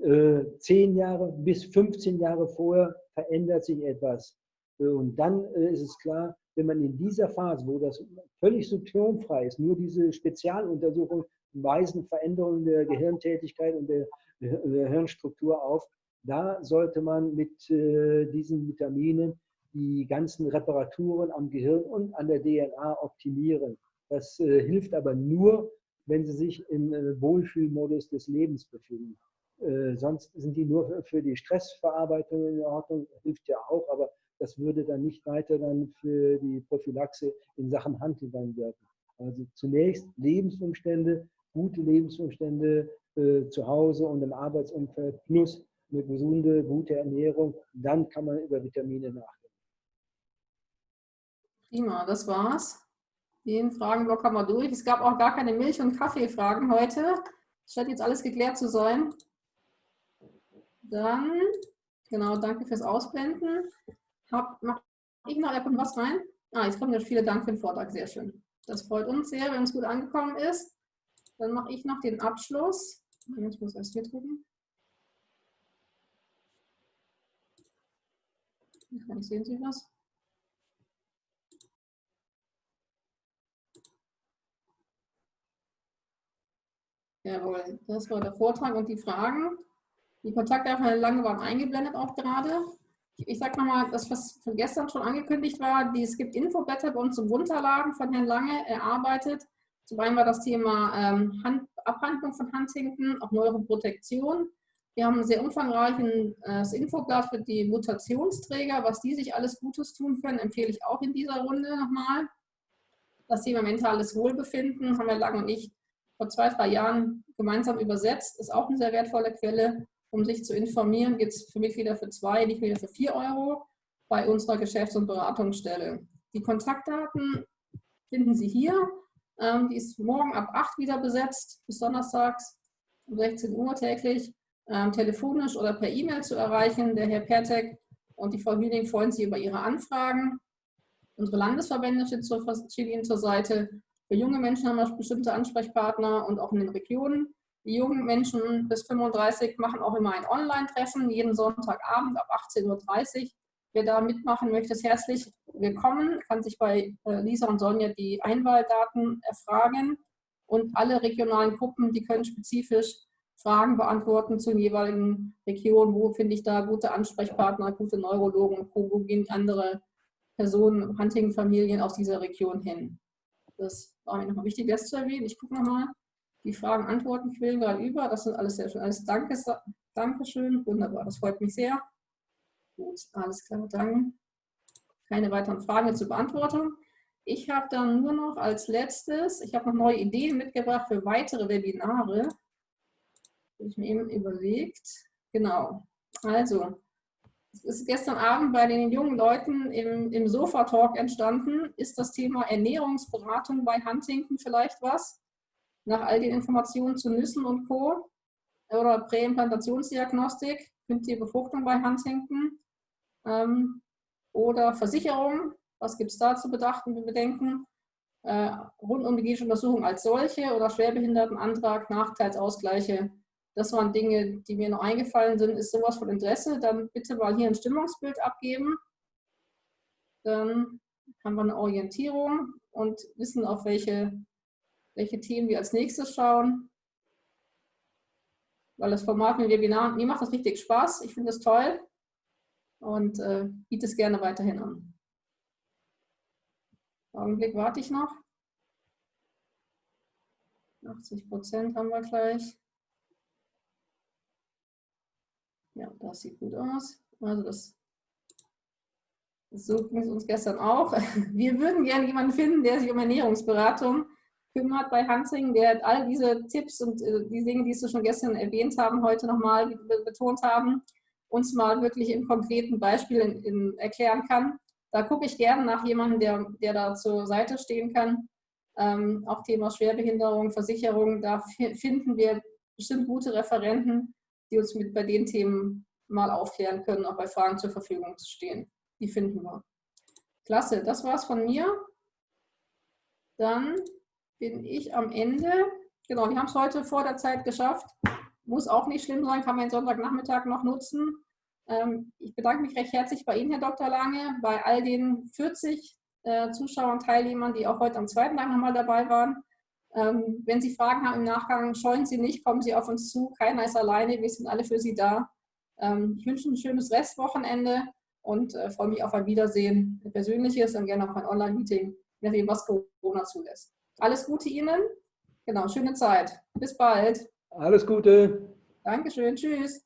äh, zehn Jahre bis 15 Jahre vorher verändert sich etwas. Und dann äh, ist es klar, wenn man in dieser Phase, wo das völlig symptomfrei ist, nur diese Spezialuntersuchungen weisen Veränderungen der Gehirntätigkeit und der, der Hirnstruktur auf, da sollte man mit äh, diesen Vitaminen die ganzen Reparaturen am Gehirn und an der DNA optimieren. Das äh, hilft aber nur, wenn sie sich im äh, Wohlfühlmodus des Lebens befinden. Äh, sonst sind die nur für, für die Stressverarbeitung in Ordnung, hilft ja auch, aber das würde dann nicht weiter dann für die Prophylaxe in Sachen Huntington wirken. Also zunächst Lebensumstände, gute Lebensumstände äh, zu Hause und im Arbeitsumfeld plus eine gesunde, gute Ernährung, dann kann man über Vitamine nachdenken. Prima, das war's. Den Fragenblock haben wir durch. Es gab auch gar keine Milch- und Kaffeefragen heute. Es scheint jetzt alles geklärt zu sein. Dann, genau, danke fürs Ausblenden. Hab, mach ich noch was rein? Ah, jetzt kommen ja viele Dank für den Vortrag, sehr schön. Das freut uns sehr, wenn es gut angekommen ist. Dann mache ich noch den Abschluss. Ich muss erst hier drücken. Vielleicht sehen Sie was. Jawohl, das war der Vortrag und die Fragen. Die Kontakte Lange waren eingeblendet auch gerade. Ich sage nochmal, das, was von gestern schon angekündigt war, die, es gibt Infoblätter bei uns zum Runterladen von Herrn Lange erarbeitet. Zum einen war das Thema ähm, Hand, Abhandlung von Huntington, auch Neuroprotektion. Wir haben ein sehr umfangreiches äh, Infoblatt für die Mutationsträger, was die sich alles Gutes tun können, empfehle ich auch in dieser Runde nochmal. Das Thema mentales Wohlbefinden haben wir Lang und ich vor zwei, drei Jahren gemeinsam übersetzt. Ist auch eine sehr wertvolle Quelle, um sich zu informieren. Gibt es für Mitglieder für zwei, nicht wieder für vier Euro bei unserer Geschäfts- und Beratungsstelle. Die Kontaktdaten finden Sie hier. Ähm, die ist morgen ab 8 wieder besetzt, bis donnerstags um 16 Uhr täglich ähm, telefonisch oder per E-Mail zu erreichen. Der Herr Pertek und die Frau Hüning freuen sich über Ihre Anfragen. Unsere Landesverbände stehen, zur, stehen Ihnen zur Seite. Für junge Menschen haben wir bestimmte Ansprechpartner und auch in den Regionen. Die jungen Menschen bis 35 machen auch immer ein Online-Treffen, jeden Sonntagabend ab 18.30 Uhr. Wer da mitmachen möchte, ist herzlich willkommen, kann sich bei äh, Lisa und Sonja die Einwahldaten erfragen. Und alle regionalen Gruppen, die können spezifisch Fragen beantworten zur jeweiligen Region. Wo finde ich da gute Ansprechpartner, gute Neurologen, wo gehen andere Personen, Hunting-Familien aus dieser Region hin? Das war mir nochmal wichtig, das zu erwähnen. Ich gucke nochmal die Fragen, Antworten quillen gerade über. Das sind alles sehr schön. Alles Danke, Dankeschön. Wunderbar, das freut mich sehr. Gut, alles klar, danke. Keine weiteren Fragen zur Beantwortung. Ich habe dann nur noch als letztes, ich habe noch neue Ideen mitgebracht für weitere Webinare habe ich mir eben überlegt. Genau. Also, es ist gestern Abend bei den jungen Leuten im, im Sofa-Talk entstanden. Ist das Thema Ernährungsberatung bei Huntington vielleicht was? Nach all den Informationen zu Nüssen und Co. Oder Präimplantationsdiagnostik, künstliche Befruchtung bei Huntington. Ähm, oder Versicherung, was gibt es da zu bedachten, bedenken? Äh, rund um die genetische Untersuchung als solche oder Schwerbehindertenantrag, Nachteilsausgleiche das waren Dinge, die mir noch eingefallen sind. Ist sowas von Interesse, dann bitte mal hier ein Stimmungsbild abgeben. Dann haben wir eine Orientierung und wissen, auf welche, welche Themen wir als nächstes schauen. Weil das Format mit Webinar, mir macht das richtig Spaß. Ich finde es toll und äh, biete es gerne weiterhin an. Augenblick warte ich noch. 80 Prozent haben wir gleich. Ja, das sieht gut aus. Also das, so ging es uns gestern auch. Wir würden gerne jemanden finden, der sich um Ernährungsberatung kümmert bei Hansing, der all diese Tipps und äh, die Dinge, die Sie schon gestern erwähnt haben, heute nochmal betont haben, uns mal wirklich in konkreten Beispielen in erklären kann. Da gucke ich gerne nach jemandem, der, der da zur Seite stehen kann. Ähm, auch Thema Schwerbehinderung, Versicherung, da finden wir bestimmt gute Referenten, die uns mit bei den Themen mal aufklären können, auch bei Fragen zur Verfügung zu stehen. Die finden wir. Klasse, das war's von mir. Dann bin ich am Ende. Genau, wir haben es heute vor der Zeit geschafft. Muss auch nicht schlimm sein, kann man den Sonntagnachmittag noch nutzen. Ähm, ich bedanke mich recht herzlich bei Ihnen, Herr Dr. Lange, bei all den 40 äh, Zuschauern, Teilnehmern, die auch heute am zweiten Tag nochmal dabei waren. Ähm, wenn Sie Fragen haben im Nachgang, scheuen Sie nicht, kommen Sie auf uns zu. Keiner ist alleine, wir sind alle für Sie da. Ähm, ich wünsche ein schönes Restwochenende und äh, freue mich auf ein Wiedersehen, ein persönliches und gerne auch ein Online-Meeting, nachdem, was Corona zulässt. Alles Gute Ihnen. Genau, schöne Zeit. Bis bald. Alles Gute. Dankeschön. Tschüss.